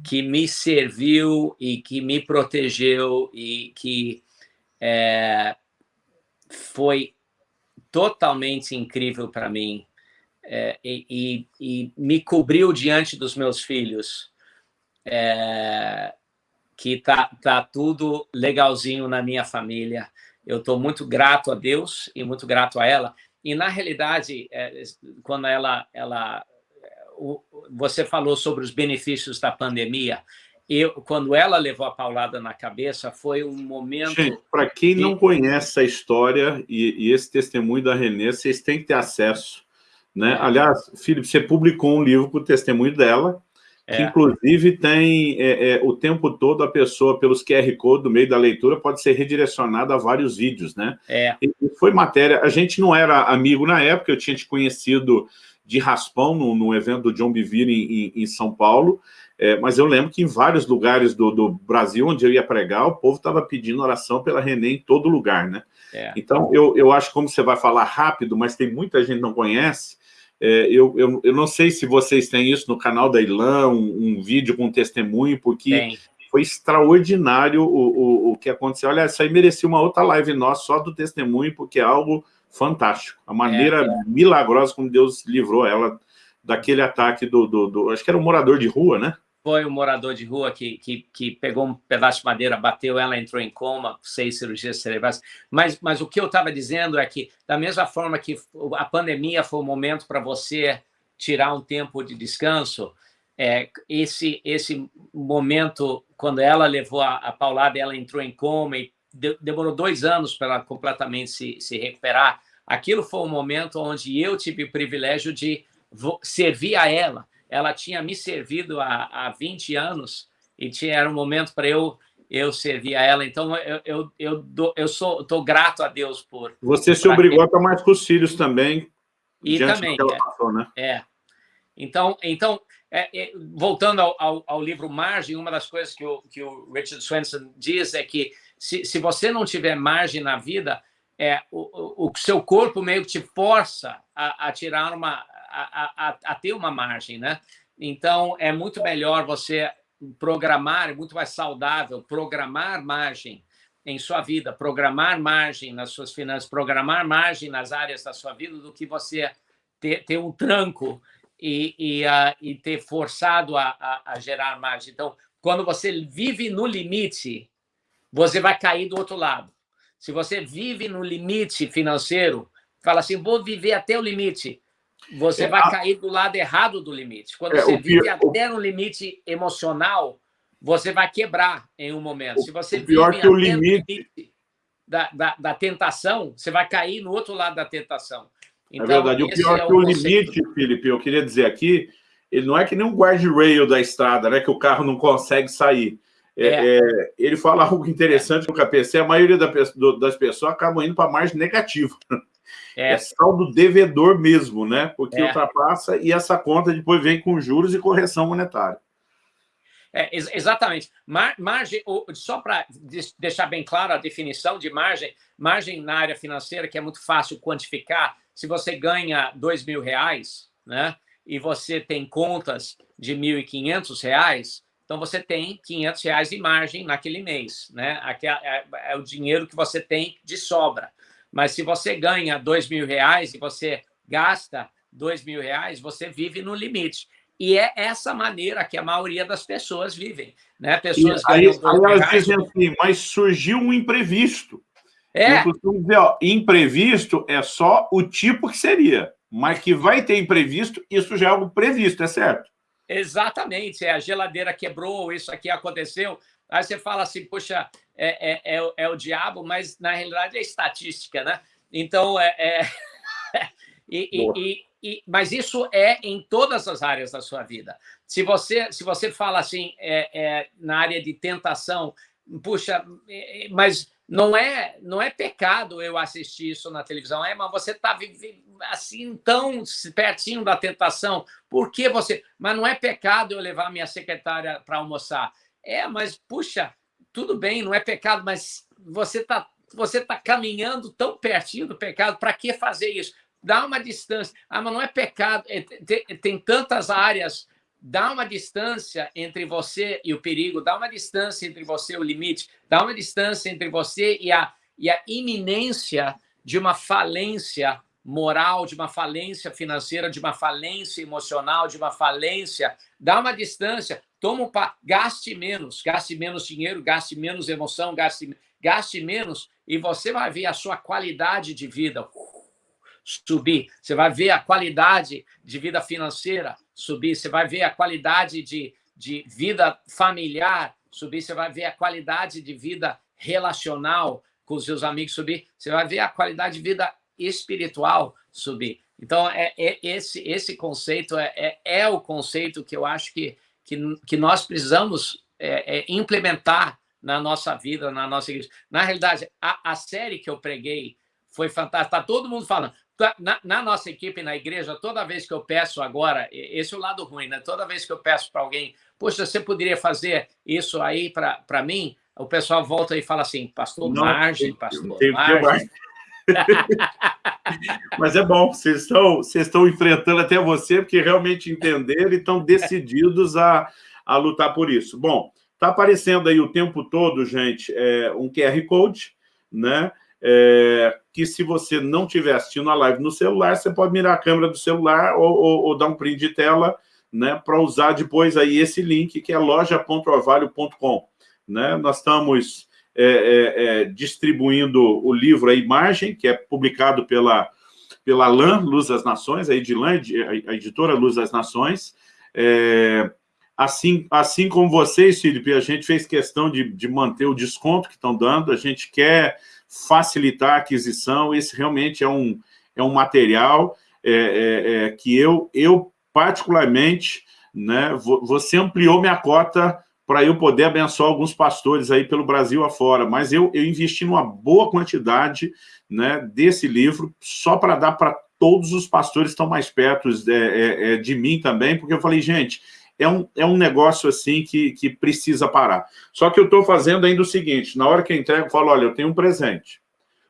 que me serviu e que me protegeu e que é, foi totalmente incrível para mim é, e, e, me cobriu diante dos meus filhos, é, que tá, tá tudo legalzinho na minha família. Eu estou muito grato a Deus e muito grato a ela. E, na realidade, é, quando ela, ela... Você falou sobre os benefícios da pandemia. Eu, quando ela levou a paulada na cabeça, foi um momento... Gente, para quem não conhece a história e, e, esse testemunho da Renê, vocês têm que ter acesso. Né? Aliás, Felipe, você publicou um livro com o testemunho dela, que é. inclusive tem é, é, o tempo todo a pessoa, pelos QR Code do meio da leitura, pode ser redirecionada a vários vídeos, né? É. E foi matéria, a gente não era amigo na época, eu tinha te conhecido de raspão no, no evento do John Bevere em, em, em São Paulo, é, mas eu lembro que em vários lugares do, do Brasil onde eu ia pregar, o povo estava pedindo oração pela Renê em todo lugar, né? É. Então, eu, eu acho que como você vai falar rápido, mas tem muita gente que não conhece, é, eu, eu, eu não sei se vocês têm isso no canal da Ilan, um, um vídeo com testemunho, porque tem. foi extraordinário o, o, o que aconteceu. Olha, isso aí merecia uma outra live nossa só do testemunho, porque é algo fantástico. A maneira é, é. milagrosa como Deus livrou ela daquele ataque do, do, do, Acho que era um morador de rua, né? Foi um morador de rua que, que, que pegou um pedaço de madeira, bateu, ela entrou em coma, seis cirurgias cerebrais. Mas, mas o que eu estava dizendo é que, da mesma forma que a pandemia foi um momento para você tirar um tempo de descanso, é, esse, esse momento, quando ela levou a, a paulada, ela entrou em coma e de, demorou dois anos para ela completamente se, se recuperar, aquilo foi um momento onde eu tive o privilégio de servir a ela ela tinha me servido há, há 20 anos e tinha, era um momento para eu eu servi a ela. Então, eu, eu, eu, eu sou, estou grato a Deus por... Você se obrigou a estar mais com os filhos também, e também, é, passou, né? É. Então, então é, é, voltando ao, ao, ao, livro Margem, uma das coisas que o, que o Richard Swenson diz é que se, se você não tiver margem na vida, é, o, o, o seu corpo meio que te força a, a tirar uma... A, a, ter uma margem, né? Então, é muito melhor você programar, é muito mais saudável programar margem em sua vida, programar margem nas suas finanças, programar margem nas áreas da sua vida, do que você ter, ter um tranco e, e, uh, e ter forçado a, a, a, gerar margem. Então, quando você vive no limite, você vai cair do outro lado. Se você vive no limite financeiro, fala assim, vou viver até o limite, você é, vai a... cair do lado errado do limite. Quando é, você vive pior, até no limite emocional, você vai quebrar em um momento. Se você o pior vive que o limite... limite da, da, da, tentação, você vai cair no outro lado da tentação. É então, é verdade. O pior é que o, limite, Felipe, eu queria dizer aqui, ele não é que nem um guardrail da estrada, né, que o carro não consegue sair. É, é. É, ele fala algo interessante no KPC, a maioria da, do, das pessoas acabam indo para a margem negativa. É. é saldo devedor mesmo, né? Porque é. ultrapassa e essa conta depois vem com juros e correção monetária. É, ex exatamente. Mar margem, só para deixar bem claro a definição de margem, margem na área financeira, que é muito fácil quantificar, se você ganha dois mil reais, né, e você tem contas de R$ 1.500, então você tem 500 reais de margem naquele mês, né? Aqui é, é, é, o dinheiro que você tem de sobra. Mas se você ganha dois mil reais e você gasta dois mil reais, você vive no limite. E é essa maneira que a maioria das pessoas vivem. Né? Pessoas e aí, aí elas dizem assim, mas surgiu um imprevisto. É. Eu costumo dizer, ó, imprevisto é só o tipo que seria, mas que vai ter imprevisto, isso já é algo previsto, é certo? Exatamente, é, a geladeira quebrou, isso aqui aconteceu. Aí você fala assim, poxa, é, é, é, é o diabo, mas na realidade é estatística, né? Então, é... é e, e, e, mas isso é em todas as áreas da sua vida. Se você, se você fala assim, é, é, na área de tentação, puxa, mas não é, não é pecado eu assistir isso na televisão, é, mas você está assim tão pertinho da tentação, por que você... Mas não é pecado eu levar minha secretária para almoçar. É, mas, puxa, tudo bem, não é pecado, mas você está você tá caminhando tão pertinho do pecado, para que fazer isso? Dá uma distância. Ah, mas não é pecado, é, tem, tem tantas áreas dá uma distância entre você e o perigo, dá uma distância entre você e o limite, dá uma distância entre você e a, e a iminência de uma falência moral, de uma falência financeira, de uma falência emocional, de uma falência. Dá uma distância, toma um pa... gaste menos, gaste menos dinheiro, gaste menos emoção, gaste, gaste menos, e você vai ver a sua qualidade de vida subir. Você vai ver a qualidade de vida financeira subir, você vai ver a qualidade de, de vida familiar subir, você vai ver a qualidade de vida relacional com os seus amigos subir, você vai ver a qualidade de vida espiritual subir. Então, é, é esse, esse conceito é, é, é, o conceito que eu acho que, que, que nós precisamos é, é implementar na nossa vida, na nossa igreja. Na realidade, a, a série que eu preguei foi fantástica. Está todo mundo falando. Tá, na, na, nossa equipe, na igreja, toda vez que eu peço agora, esse é o lado ruim, né? Toda vez que eu peço para alguém, poxa, você poderia fazer isso aí para mim? O pessoal volta e fala assim, pastor, Não, margem, pastor, tem, margem. Mas é bom, vocês estão, vocês estão enfrentando até você, porque realmente entenderam e estão decididos a, a lutar por isso. Bom, está aparecendo aí o tempo todo, gente, é, um QR Code, né? é, que se você não estiver assistindo a live no celular, você pode mirar a câmera do celular ou, ou, ou dar um print de tela né, para usar depois aí esse link, que é loja.orvalho.com. Né? Nós estamos é, é, é, distribuindo o livro A Imagem, que é publicado pela, pela LAN, Luz das Nações, a Edilan, a editora Luz das Nações. É, assim, assim como vocês, Felipe, a gente fez questão de, de manter o desconto que estão dando, a gente quer facilitar a aquisição, esse realmente é um, é um material é, é, que eu, eu particularmente, né, você ampliou minha cota para eu poder abençoar alguns pastores aí pelo Brasil afora, mas eu, eu investi numa boa quantidade né, desse livro só para dar para todos os pastores que estão mais perto é, é, é, de mim também, porque eu falei, gente, é um, é um negócio assim que, que precisa parar. Só que eu estou fazendo ainda o seguinte, na hora que eu entrego, eu falo, olha, eu tenho um presente,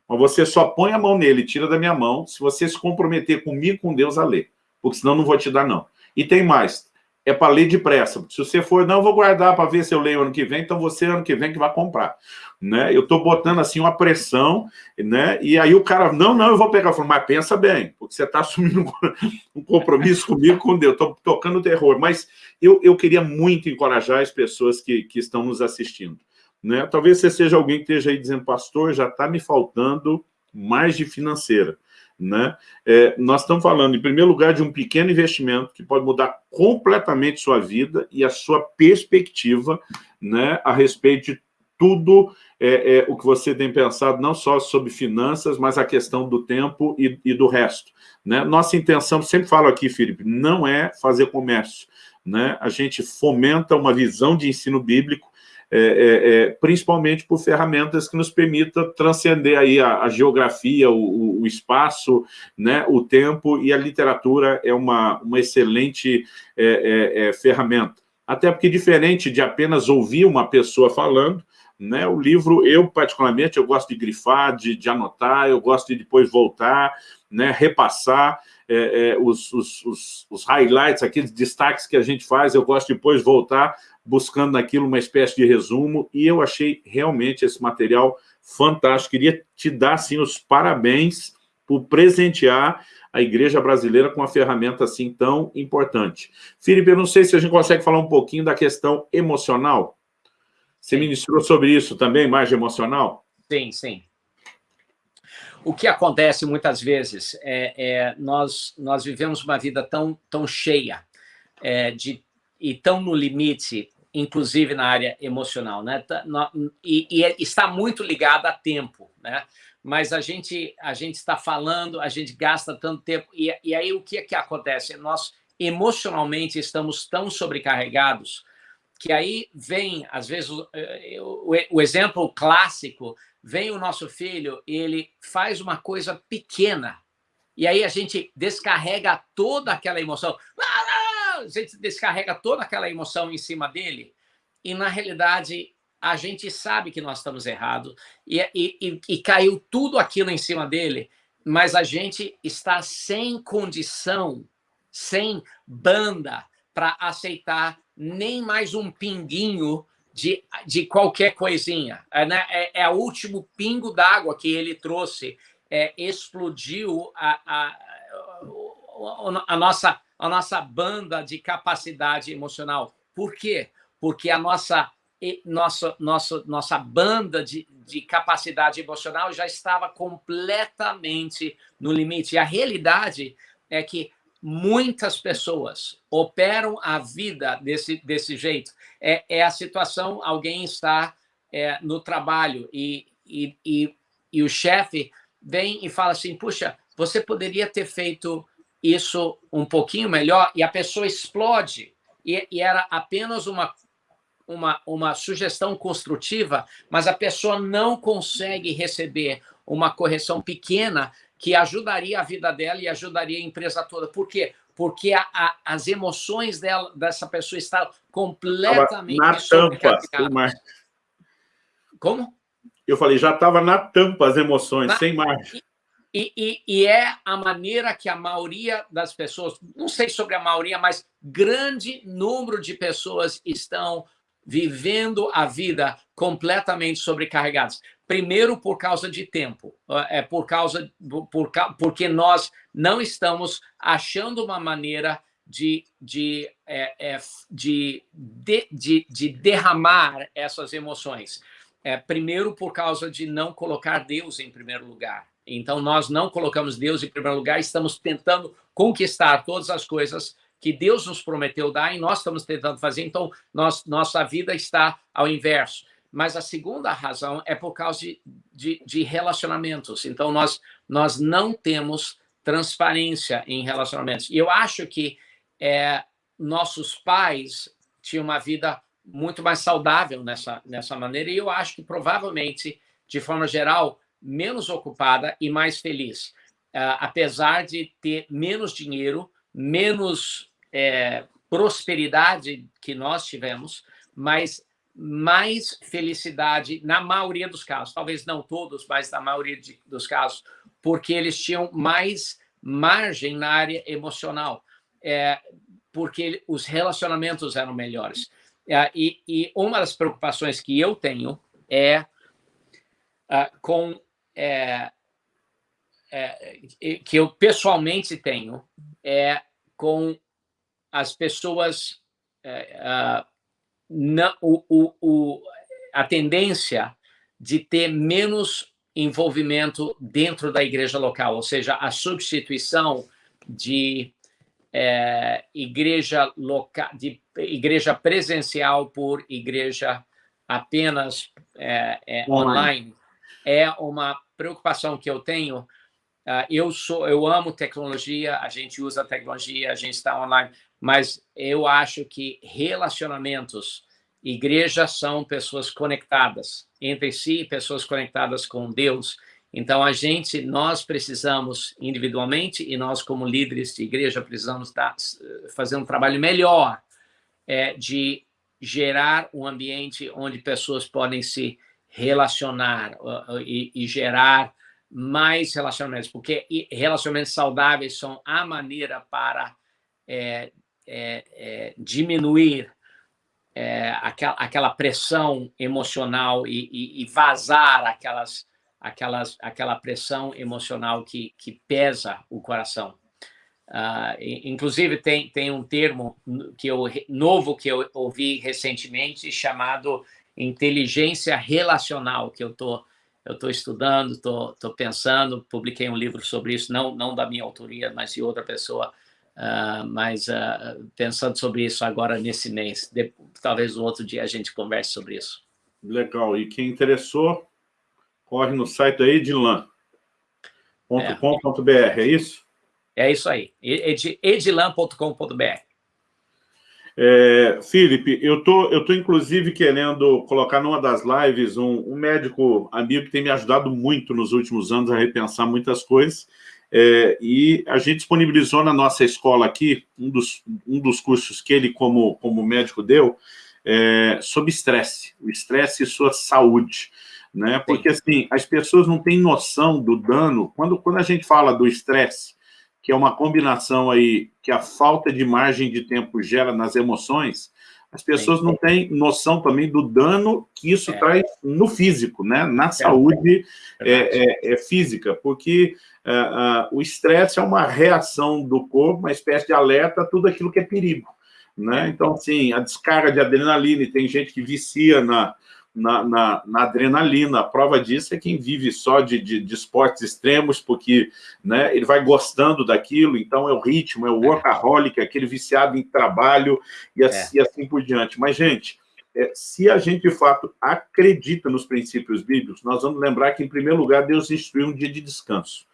mas você só põe a mão nele, tira da minha mão, se você se comprometer comigo com Deus a ler, porque senão não vou te dar não. E tem mais, é para ler depressa. Se você for, não, vou guardar para ver se eu leio ano que vem, então você ano que vem que vai comprar. Né? Eu estou botando assim uma pressão, né? e aí o cara, não, não, eu vou pegar. Eu falo, mas pensa bem, porque você está assumindo um compromisso comigo, com Deus, estou tocando terror. Mas eu, eu queria muito encorajar as pessoas que, que estão nos assistindo. Né? Talvez você seja alguém que esteja aí dizendo, pastor, já está me faltando mais de financeira. Né? É, nós estamos falando, em primeiro lugar, de um pequeno investimento que pode mudar completamente sua vida e a sua perspectiva né, a respeito de tudo é, é, o que você tem pensado, não só sobre finanças, mas a questão do tempo e, e do resto. Né? Nossa intenção, sempre falo aqui, Felipe, não é fazer comércio. Né? A gente fomenta uma visão de ensino bíblico é, é, é, principalmente por ferramentas que nos permitam transcender aí a, a geografia, o, o, espaço, né, o tempo, e a literatura é uma, uma excelente é, é, é, ferramenta. Até porque, diferente de apenas ouvir uma pessoa falando, né, o livro, eu particularmente, eu gosto de grifar, de, de anotar, eu gosto de depois voltar, né, repassar, é, é, os, os, os, highlights, aqueles destaques que a gente faz, eu gosto de depois voltar buscando naquilo uma espécie de resumo, e eu achei realmente esse material fantástico. Queria te dar, assim, os parabéns por presentear a igreja brasileira com uma ferramenta assim tão importante. Felipe, eu não sei se a gente consegue falar um pouquinho da questão emocional. Você ministrou sobre isso também, mais emocional? Sim, sim. O que acontece muitas vezes é, é nós, nós vivemos uma vida tão, tão cheia é, de, e tão no limite inclusive na área emocional, né? Tá, e, e é, está muito ligado a tempo, né? Mas a gente a gente está falando, a gente gasta tanto tempo e, e aí o que é que acontece? Nós emocionalmente estamos tão sobrecarregados que aí vem, às vezes, o, o, o exemplo clássico, vem o nosso filho, ele faz uma coisa pequena, e aí a gente descarrega toda aquela emoção. Ah, a gente descarrega toda aquela emoção em cima dele e, na realidade, a gente sabe que nós estamos errados e, e, e, caiu tudo aquilo em cima dele, mas a gente está sem condição, sem banda para aceitar nem mais um pinguinho de, de qualquer coisinha. É, né? é, é o último pingo d'água que ele trouxe, é, explodiu a, a, a, a nossa a nossa banda de capacidade emocional. Por quê? Porque a nossa, nossa, nossa, nossa banda de, de capacidade emocional já estava completamente no limite. E a realidade é que muitas pessoas operam a vida desse, desse jeito. É, é a situação, alguém está é, no trabalho e, e, e, e o chefe vem e fala assim, puxa, você poderia ter feito isso um pouquinho melhor e a pessoa explode. E, e era apenas uma, uma, uma sugestão construtiva, mas a pessoa não consegue receber uma correção pequena que ajudaria a vida dela e ajudaria a empresa toda. Por quê? Porque a, a, as emoções dela, dessa pessoa estão completamente na tampa. Como? Eu falei, já estava na tampa as emoções, na, sem margem. E, e, e, é a maneira que a maioria das pessoas, não sei sobre a maioria, mas grande número de pessoas estão vivendo a vida completamente sobrecarregadas. Primeiro, por causa de tempo, é por causa por, porque nós não estamos achando uma maneira de, de, é, é, de, de, de, de derramar essas emoções. É, primeiro, por causa de não colocar Deus em primeiro lugar. Então, nós não colocamos Deus em primeiro lugar, estamos tentando conquistar todas as coisas que Deus nos prometeu dar e nós estamos tentando fazer, então nós, nossa vida está ao inverso. Mas a segunda razão é por causa de, de, de relacionamentos. Então, nós, nós não temos transparência em relacionamentos. E eu acho que é, nossos pais tinham uma vida muito mais saudável nessa, nessa maneira, e eu acho que provavelmente, de forma geral, menos ocupada e mais feliz, uh, apesar de ter menos dinheiro, menos é, prosperidade que nós tivemos, mas mais felicidade na maioria dos casos, talvez não todos, mas na maioria de, dos casos, porque eles tinham mais margem na área emocional, é, porque os relacionamentos eram melhores. É, e, e, uma das preocupações que eu tenho é uh, com é, é, que eu pessoalmente tenho é com as pessoas uh, não, o, o, o, a tendência de ter menos envolvimento dentro da igreja local, ou seja, a substituição de é, igreja local, de igreja presencial por igreja apenas é, é, online. É uma preocupação que eu tenho. Uh, eu sou, eu amo tecnologia, a gente usa tecnologia, a gente está online, mas eu acho que relacionamentos, igrejas são pessoas conectadas entre si, pessoas conectadas com Deus. Então, a gente, nós precisamos individualmente e nós, como líderes de igreja, precisamos dar, fazer um trabalho melhor é, de gerar um ambiente onde pessoas podem se relacionar uh, uh, e, e gerar mais relacionamentos, porque relacionamentos saudáveis são a maneira para é, é, é, diminuir é, aquela, aquela, pressão emocional e, e, e, vazar aquelas, aquelas, aquela pressão emocional que, que pesa o coração. Uh, inclusive, tem, tem um termo que eu, novo que eu ouvi recentemente chamado inteligência relacional, que eu estou eu tô estudando, estou tô, tô pensando, publiquei um livro sobre isso, não, não da minha autoria, mas de outra pessoa, Uh, mas uh, pensando sobre isso agora nesse mês, de, talvez um outro dia a gente converse sobre isso. Legal. E quem interessou, corre no site da edilan.com.br, é. é isso? É isso aí, ed, edilan.com.br. É, Felipe, eu tô, eu tô inclusive querendo colocar numa das lives um, um médico amigo que tem me ajudado muito nos últimos anos a repensar muitas coisas, é, e a gente disponibilizou na nossa escola aqui um dos, um dos cursos que ele, como, como médico, deu, é, sobre estresse, o estresse e sua saúde. Né? Porque, assim, as pessoas não têm noção do dano. Quando, quando a gente fala do estresse, que é uma combinação aí que a falta de margem de tempo gera nas emoções, as pessoas não têm noção também do dano que isso é. traz no físico, né? na é. saúde é, é, é física, porque o estresse é uma reação do corpo, uma espécie de alerta a tudo aquilo que é perigo. Né? Então, assim, a descarga de adrenalina, e tem gente que vicia na, na, na, na, adrenalina. A prova disso é quem vive só de, de, de, esportes extremos, porque né, ele vai gostando daquilo, então é o ritmo, é o workaholic, é aquele viciado em trabalho e assim, é. assim por diante. Mas, gente, é, se a gente, de fato, acredita nos princípios bíblicos, nós vamos lembrar que, em primeiro lugar, Deus instituiu um dia de descanso.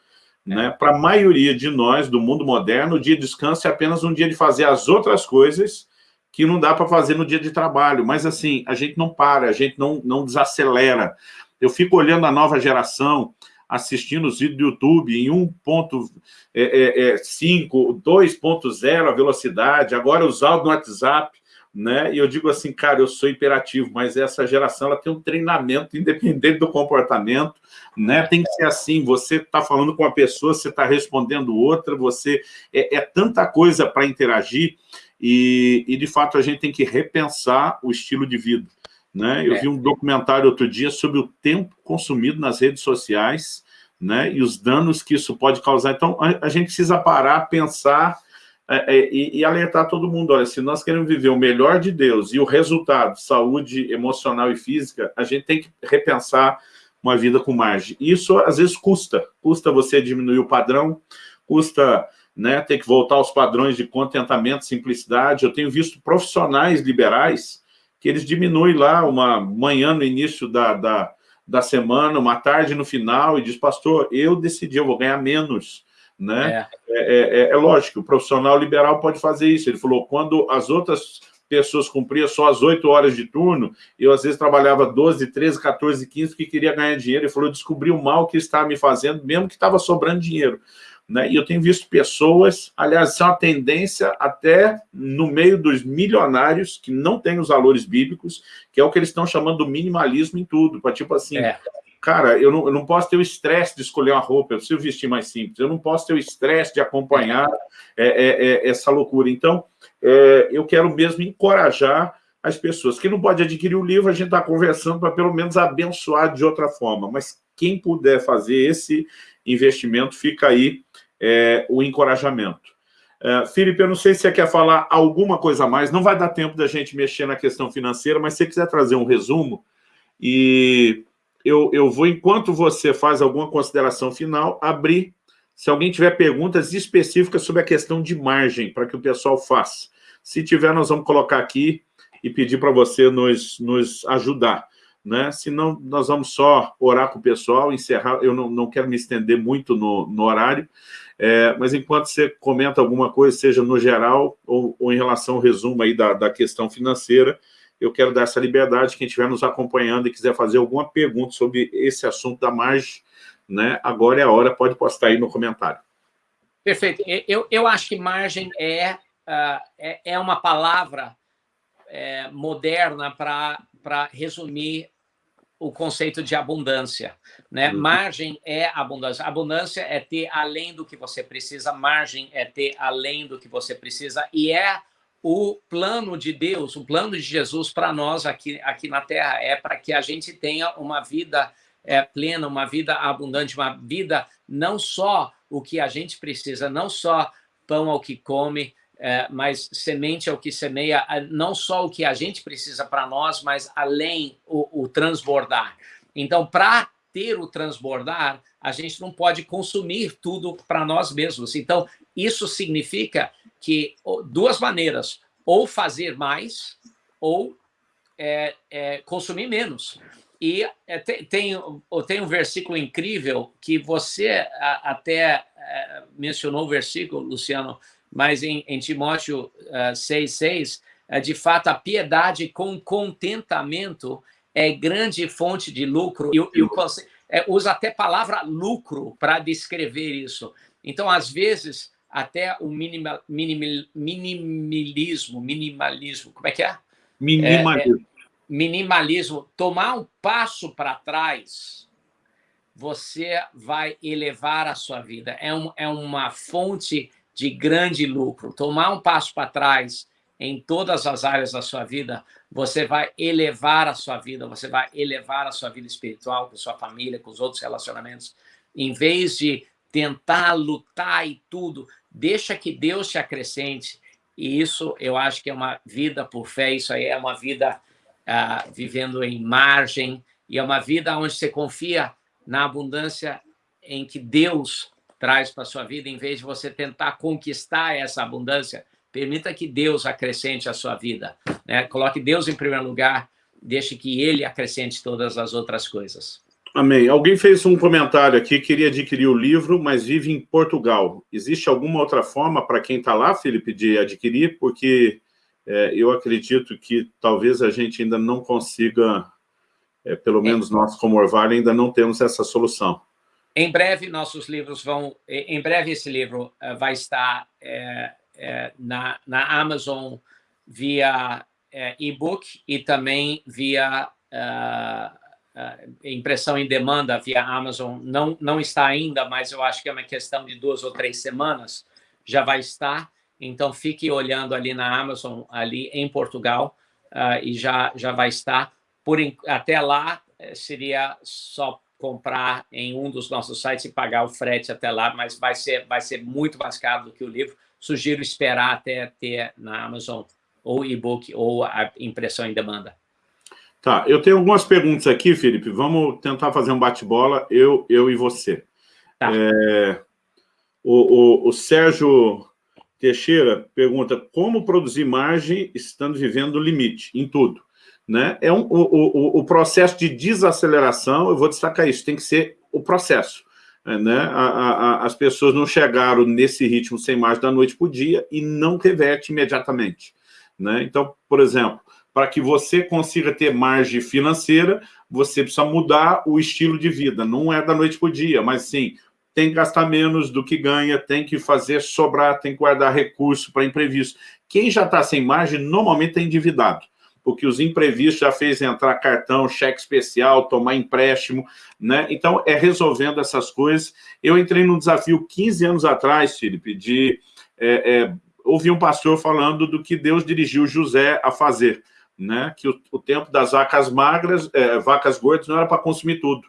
É. Né? Para a maioria de nós, do mundo moderno, o dia de descanso é apenas um dia de fazer as outras coisas que não dá para fazer no dia de trabalho. Mas, assim, a gente não para, a gente não, não desacelera. Eu fico olhando a nova geração, assistindo os vídeos do YouTube em 1.5, é, é, 2.0 é, a velocidade, agora os áudios no WhatsApp, né? E eu digo assim, cara, eu sou imperativo, mas essa geração ela tem um treinamento independente do comportamento, né? Tem que ser assim, você está falando com uma pessoa, você está respondendo outra, você... É, é tanta coisa para interagir e, e, de fato, a gente tem que repensar o estilo de vida. Né? Eu é. vi um documentário outro dia sobre o tempo consumido nas redes sociais né? e os danos que isso pode causar. Então, a, a gente precisa parar, pensar é, é, e, e, alertar todo mundo. Olha, se nós queremos viver o melhor de Deus e o resultado, saúde emocional e física, a gente tem que repensar uma vida com margem. Isso, às vezes, custa. Custa você diminuir o padrão, custa né, ter que voltar aos padrões de contentamento, simplicidade. Eu tenho visto profissionais liberais que eles diminuem lá uma manhã no início da, da, da semana, uma tarde no final, e diz, pastor, eu decidi, eu vou ganhar menos. Né? É. É, é, é, é lógico, o profissional liberal pode fazer isso. Ele falou, quando as outras pessoas cumpriam só as 8 horas de turno, eu às vezes trabalhava 12, 13, 14, 15, porque queria ganhar dinheiro, e falou, eu descobri o mal que estava me fazendo, mesmo que estava sobrando dinheiro. Né? E eu tenho visto pessoas, aliás, isso é uma tendência até no meio dos milionários que não têm os valores bíblicos, que é o que eles estão chamando do minimalismo em tudo, para tipo assim, é. cara, eu não, eu não posso ter o estresse de escolher uma roupa, eu preciso vestir mais simples, eu não posso ter o estresse de acompanhar é, é, é essa loucura. Então, é, eu quero mesmo encorajar as pessoas. Quem não pode adquirir o livro, a gente está conversando para pelo menos abençoar de outra forma, mas quem puder fazer esse investimento, fica aí é, o encorajamento. É, Felipe, eu não sei se você quer falar alguma coisa a mais, não vai dar tempo da gente mexer na questão financeira, mas se você quiser trazer um resumo, e eu, eu vou, enquanto você faz alguma consideração final, abrir, se alguém tiver perguntas específicas sobre a questão de margem, para que o pessoal faça. Se tiver, nós vamos colocar aqui e pedir para você nos, nos ajudar né? senão nós vamos só orar com o pessoal, encerrar, eu não, não quero me estender muito no, no horário, é, mas enquanto você comenta alguma coisa, seja no geral ou, ou em relação ao resumo aí da, da questão financeira, eu quero dar essa liberdade, quem estiver nos acompanhando e quiser fazer alguma pergunta sobre esse assunto da margem, né? agora é a hora, pode postar aí no comentário. Perfeito. Eu, eu acho que margem é, uh, é, é uma palavra é, moderna para resumir o conceito de abundância. Né? Uhum. Margem é abundância. Abundância é ter além do que você precisa, margem é ter além do que você precisa, e é o plano de Deus, o plano de Jesus para nós aqui, aqui na Terra, é para que a gente tenha uma vida é, plena, uma vida abundante, uma vida não só o que a gente precisa, não só pão ao que come, é, mas semente é o que semeia não só o que a gente precisa para nós, mas além o, o transbordar. Então, para ter o transbordar, a gente não pode consumir tudo para nós mesmos. Então, isso significa que duas maneiras, ou fazer mais, ou é, é, consumir menos. E é, tem, tem, um versículo incrível que você até é, mencionou o versículo, Luciano, mas em, em Timóteo uh, 6,6, uh, de fato, a piedade com contentamento é grande fonte de lucro, e, e o, é, usa até a palavra lucro para descrever isso. Então, às vezes, até o minimal, minimalismo, minimalismo, como é que é? Minimalismo. É, é, minimalismo, tomar um passo para trás, você vai elevar a sua vida. É, um, é uma fonte de grande lucro, tomar um passo para trás em todas as áreas da sua vida, você vai elevar a sua vida, você vai elevar a sua vida espiritual, com sua família, com os outros relacionamentos. Em vez de tentar lutar e tudo, deixa que Deus te acrescente. E isso eu acho que é uma vida por fé, isso aí é uma vida uh, vivendo em margem, e é uma vida onde você confia na abundância em que Deus traz para a sua vida, em vez de você tentar conquistar essa abundância, permita que Deus acrescente a sua vida. Né? Coloque Deus em primeiro lugar, deixe que Ele acrescente todas as outras coisas. Amém. Alguém fez um comentário aqui, queria adquirir o livro, mas vive em Portugal. Existe alguma outra forma para quem está lá, Felipe, de adquirir? Porque é, eu acredito que talvez a gente ainda não consiga, é, pelo é. menos nós como Orvalho, ainda não temos essa solução. Em breve, nossos livros vão... Em breve, esse livro uh, vai estar é, é, na, na Amazon via é, e-book e também via impressão em demanda via Amazon. Não, não está ainda, mas eu acho que é uma questão de duas ou três semanas. Já vai estar. Então, fique olhando ali na Amazon, ali em Portugal, e já, já vai estar. Por, até lá, eh, seria só comprar em um dos nossos sites e pagar o frete até lá, mas vai ser, vai ser muito mais caro do que o livro. Sugiro esperar até ter na Amazon ou e-book ou a impressão em demanda. Tá, eu tenho algumas perguntas aqui, Felipe. Vamos tentar fazer um bate-bola, eu, eu e você. Tá. É, o, o, o Sérgio Teixeira pergunta como produzir margem estando vivendo o limite em tudo né? É um, o, o, o processo de desaceleração, eu vou destacar isso, tem que ser o processo. Né? A, a, as pessoas não chegaram nesse ritmo sem mais da noite para o dia e não reverte imediatamente. Né? Então, por exemplo, para que você consiga ter margem financeira, você precisa mudar o estilo de vida. Não é da noite para o dia, mas sim, tem que gastar menos do que ganha, tem que fazer sobrar, tem que guardar recurso para imprevisto. Quem já está sem margem, normalmente é endividado, porque os imprevistos já fez entrar cartão, cheque especial, tomar empréstimo, né? Então, é resolvendo essas coisas. Eu entrei num desafio 15 anos atrás, Felipe, de é, é, ouvir um pastor falando do que Deus dirigiu José a fazer, né? Que o, o tempo das vacas magras, é, vacas gordas, não era para consumir tudo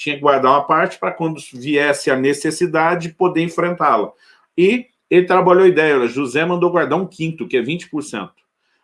tinha que guardar uma parte para quando viesse a necessidade poder enfrentá-la. E ele trabalhou a ideia, José mandou guardar um quinto, que é 20%.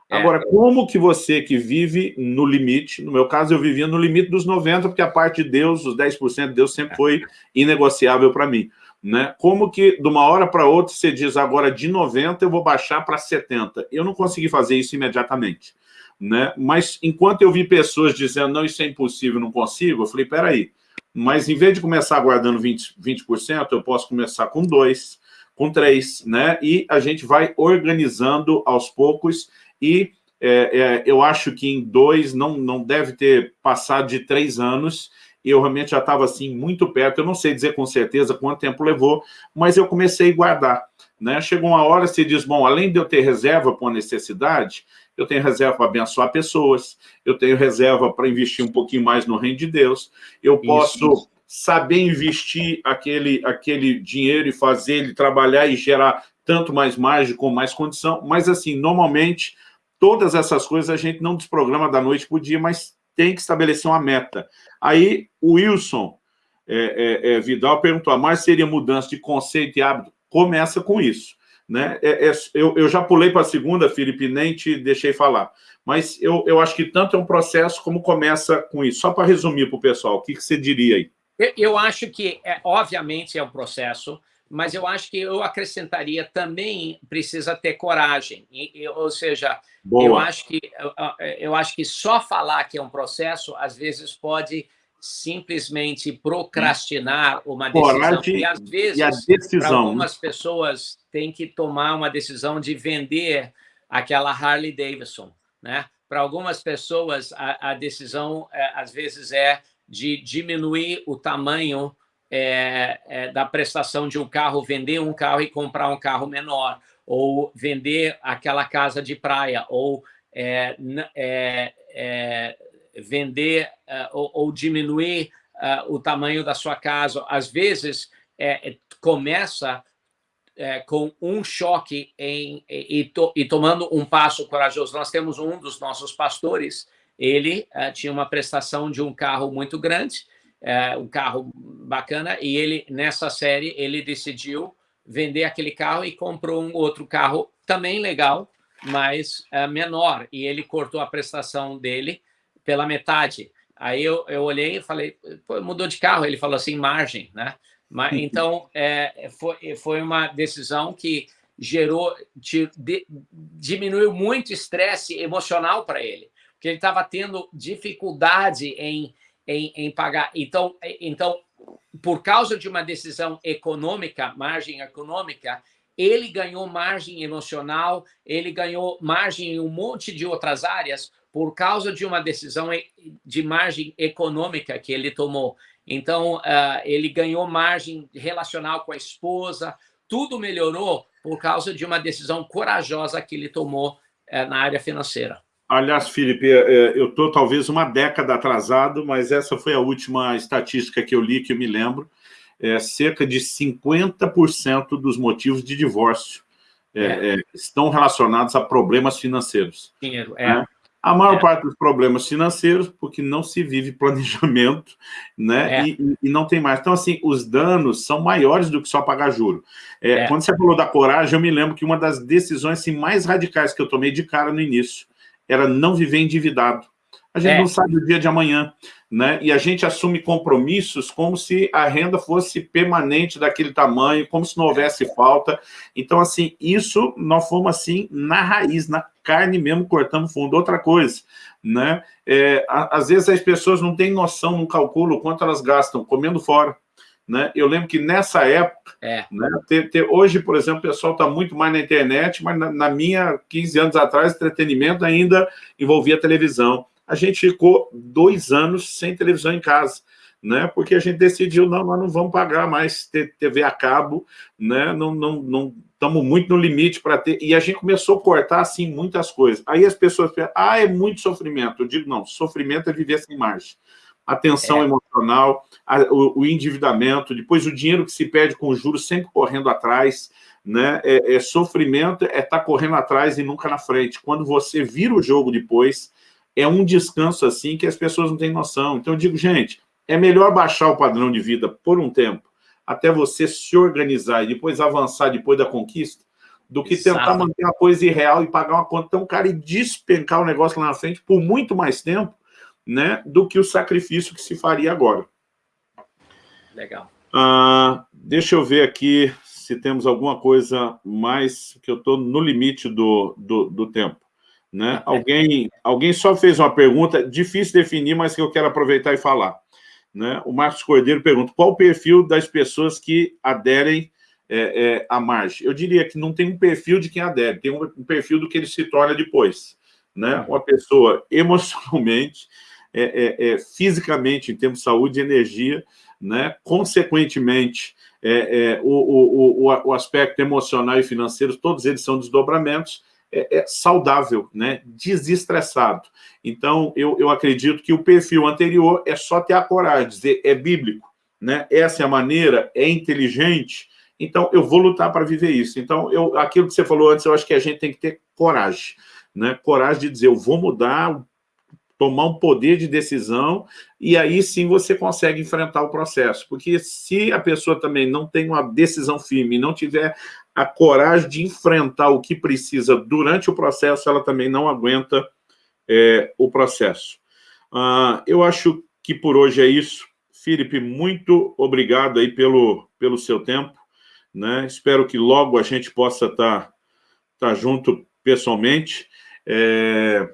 É. Agora, como que você que vive no limite, no meu caso eu vivia no limite dos 90%, porque a parte de Deus, os 10% de Deus sempre foi inegociável para mim. Né? Como que de uma hora para outra você diz agora de 90 eu vou baixar para 70? Eu não consegui fazer isso imediatamente. Né? Mas enquanto eu vi pessoas dizendo não, isso é impossível, não consigo, eu falei, peraí, mas em vez de começar guardando 20%, 20% eu posso começar com 2%, com 3%, né? E a gente vai organizando aos poucos e é, é, eu acho que em dois não, não deve ter passado de três anos, eu realmente já estava assim muito perto, eu não sei dizer com certeza quanto tempo levou, mas eu comecei a guardar. Né? Chegou uma hora, você diz, bom, além de eu ter reserva para necessidade, eu tenho reserva para abençoar pessoas, eu tenho reserva para investir um pouquinho mais no reino de Deus, eu posso isso, isso. saber investir aquele, aquele dinheiro e fazer ele trabalhar e gerar tanto mais margem com mais condição, mas assim, normalmente, todas essas coisas a gente não desprograma da noite para o dia, mas tem que estabelecer uma meta. Aí, o Wilson é, é, é, Vidal perguntou, mas seria mudança de conceito e hábito? Começa com isso. Né? É, é, eu, eu já pulei para a segunda, Felipe, nem te deixei falar. Mas eu, eu acho que tanto é um processo como começa com isso. Só para resumir para o pessoal, o que, que você diria aí? Eu, eu acho que, é, obviamente, é um processo, mas eu acho que eu acrescentaria também precisa ter coragem. E, ou seja, eu acho, que, eu, eu acho que só falar que é um processo, às vezes, pode simplesmente procrastinar uma decisão. Coragem e, às vezes, para algumas pessoas, tem que tomar uma decisão de vender aquela Harley Davidson. Né? Para algumas pessoas, a, a decisão, é, às vezes, é de diminuir o tamanho é, é, da prestação de um carro, vender um carro e comprar um carro menor, ou vender aquela casa de praia, ou é, é, é vender uh, ou, ou, diminuir o tamanho da sua casa. Às vezes, é, é começa é, com um choque em, e, to, e, tomando um passo corajoso. Nós temos um dos nossos pastores, ele tinha uma prestação de um carro muito grande, um carro bacana, e ele, nessa série, ele decidiu vender aquele carro e comprou um outro carro também legal, mas menor, e ele cortou a prestação dele pela metade. Aí eu, eu olhei e falei, mudou de carro. Ele falou assim, margem, né? Mas, então, é, foi, foi uma decisão que gerou, de, de, diminuiu muito estresse emocional para ele, porque ele estava tendo dificuldade em, em, em, pagar. Então, então, por causa de uma decisão econômica, margem econômica, ele ganhou margem emocional, ele ganhou margem em um monte de outras áreas, por causa de uma decisão de margem econômica que ele tomou. Então, uh, ele ganhou margem relacional com a esposa, tudo melhorou por causa de uma decisão corajosa que ele tomou uh, na área financeira. Aliás, Felipe, é, eu estou talvez uma década atrasado, mas essa foi a última estatística que eu li, que eu me lembro. É, cerca de 50% dos motivos de divórcio é, é. estão relacionados a problemas financeiros. Dinheiro, é. Né? A maior é. parte dos problemas financeiros, porque não se vive planejamento, né? É. E, e, não tem mais. Então, assim, os danos são maiores do que só pagar juro. É, é, quando você falou da coragem, eu me lembro que uma das decisões assim, mais radicais que eu tomei de cara no início era não viver endividado. A gente é. não sabe o dia de amanhã, né? E a gente assume compromissos como se a renda fosse permanente daquele tamanho, como se não houvesse falta. Então, assim, isso nós fomos assim na raiz, na carne mesmo, cortamos fundo. Outra coisa, né? É, às vezes as pessoas não têm noção, não calculam quanto elas gastam comendo fora. Né? Eu lembro que nessa época, é. né, ter, ter, hoje, por exemplo, o pessoal está muito mais na internet, mas na, na, minha, 15 anos atrás, entretenimento ainda envolvia televisão. A gente ficou dois anos sem televisão em casa, né? porque a gente decidiu, não, nós não vamos pagar mais TV a cabo, né? não, não, não estamos muito no limite para ter... E a gente começou a cortar, assim, muitas coisas. Aí as pessoas pensam, ah, é muito sofrimento. Eu digo, não, sofrimento é viver sem margem a tensão é. emocional, a, o, o, endividamento, depois o dinheiro que se perde com juros sempre correndo atrás, né? É, é sofrimento, é estar tá correndo atrás e nunca na frente. Quando você vira o jogo depois, é um descanso assim que as pessoas não têm noção. Então eu digo, gente, é melhor baixar o padrão de vida por um tempo, até você se organizar e depois avançar depois da conquista, do que Exato. tentar manter uma coisa irreal e pagar uma conta tão cara e despencar o negócio lá na frente por muito mais tempo, né, do que o sacrifício que se faria agora. Legal. Ah, deixa eu ver aqui se temos alguma coisa mais, que eu estou no limite do, do, do tempo. Né? Alguém, alguém só fez uma pergunta, difícil definir, mas que eu quero aproveitar e falar. Né? O Marcos Cordeiro pergunta, qual o perfil das pessoas que aderem é, é, à margem? Eu diria que não tem um perfil de quem adere, tem um, um perfil do que ele se torna depois. Né? Uma pessoa emocionalmente é, é, é, fisicamente, em termos de saúde e energia, né? consequentemente, é, é, o, o, o, o, aspecto emocional e financeiro, todos eles são desdobramentos, é, saudável, né? desestressado. Então, eu, eu acredito que o perfil anterior é só ter a coragem, dizer, é bíblico, né? essa é a maneira, é inteligente, então eu vou lutar para viver isso. Então, eu, aquilo que você falou antes, eu acho que a gente tem que ter coragem, né? coragem de dizer, eu vou mudar, tomar um poder de decisão, e aí sim você consegue enfrentar o processo. Porque se a pessoa também não tem uma decisão firme, não tiver a coragem de enfrentar o que precisa durante o processo, ela também não aguenta é, o processo. Ah, eu acho que por hoje é isso. Felipe, muito obrigado aí pelo, pelo seu tempo. Né? Espero que logo a gente possa estar tá, tá junto pessoalmente. É,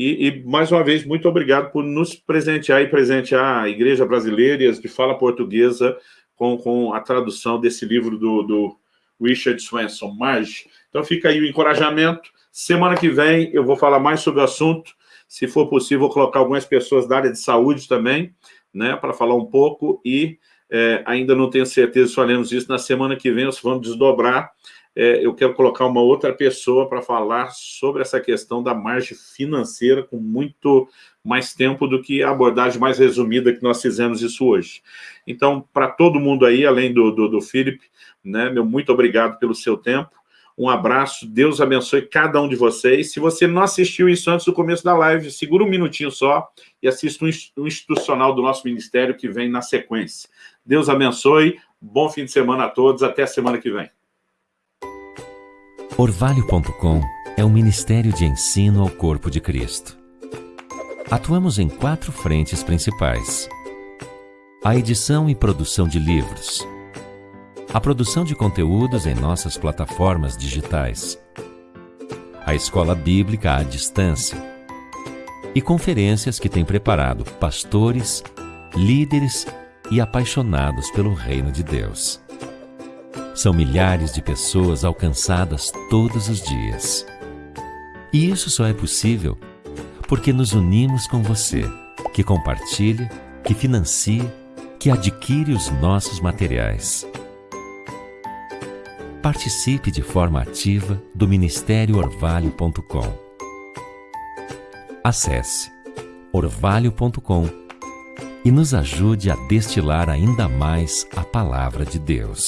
e, e, mais uma vez, muito obrigado por nos presentear e presentear a Igreja Brasileira e as de fala portuguesa com, com a tradução desse livro do, do Richard Swenson, Marge. Então fica aí o encorajamento. Semana que vem eu vou falar mais sobre o assunto. Se for possível, vou colocar algumas pessoas da área de saúde também, né, para falar um pouco. E é, ainda não tenho certeza se faremos isso na semana que vem, nós vamos desdobrar é, eu quero colocar uma outra pessoa para falar sobre essa questão da margem financeira com muito mais tempo do que a abordagem mais resumida que nós fizemos isso hoje. Então, para todo mundo aí, além do, do, do Felipe, né, meu muito obrigado pelo seu tempo, um abraço, Deus abençoe cada um de vocês. Se você não assistiu isso antes do começo da live, segura um minutinho só e assista um institucional do nosso ministério que vem na sequência. Deus abençoe, bom fim de semana a todos, até a semana que vem. Orvalho.com é um ministério de ensino ao corpo de Cristo. Atuamos em quatro frentes principais. A edição e produção de livros. A produção de conteúdos em nossas plataformas digitais. A escola bíblica à distância. E conferências que tem preparado pastores, líderes e apaixonados pelo reino de Deus. São milhares de pessoas alcançadas todos os dias. E isso só é possível porque nos unimos com você, que compartilha, que financia, que adquire os nossos materiais. Participe de forma ativa do Ministério Orvalho.com. Acesse orvalho.com e nos ajude a destilar ainda mais a palavra de Deus.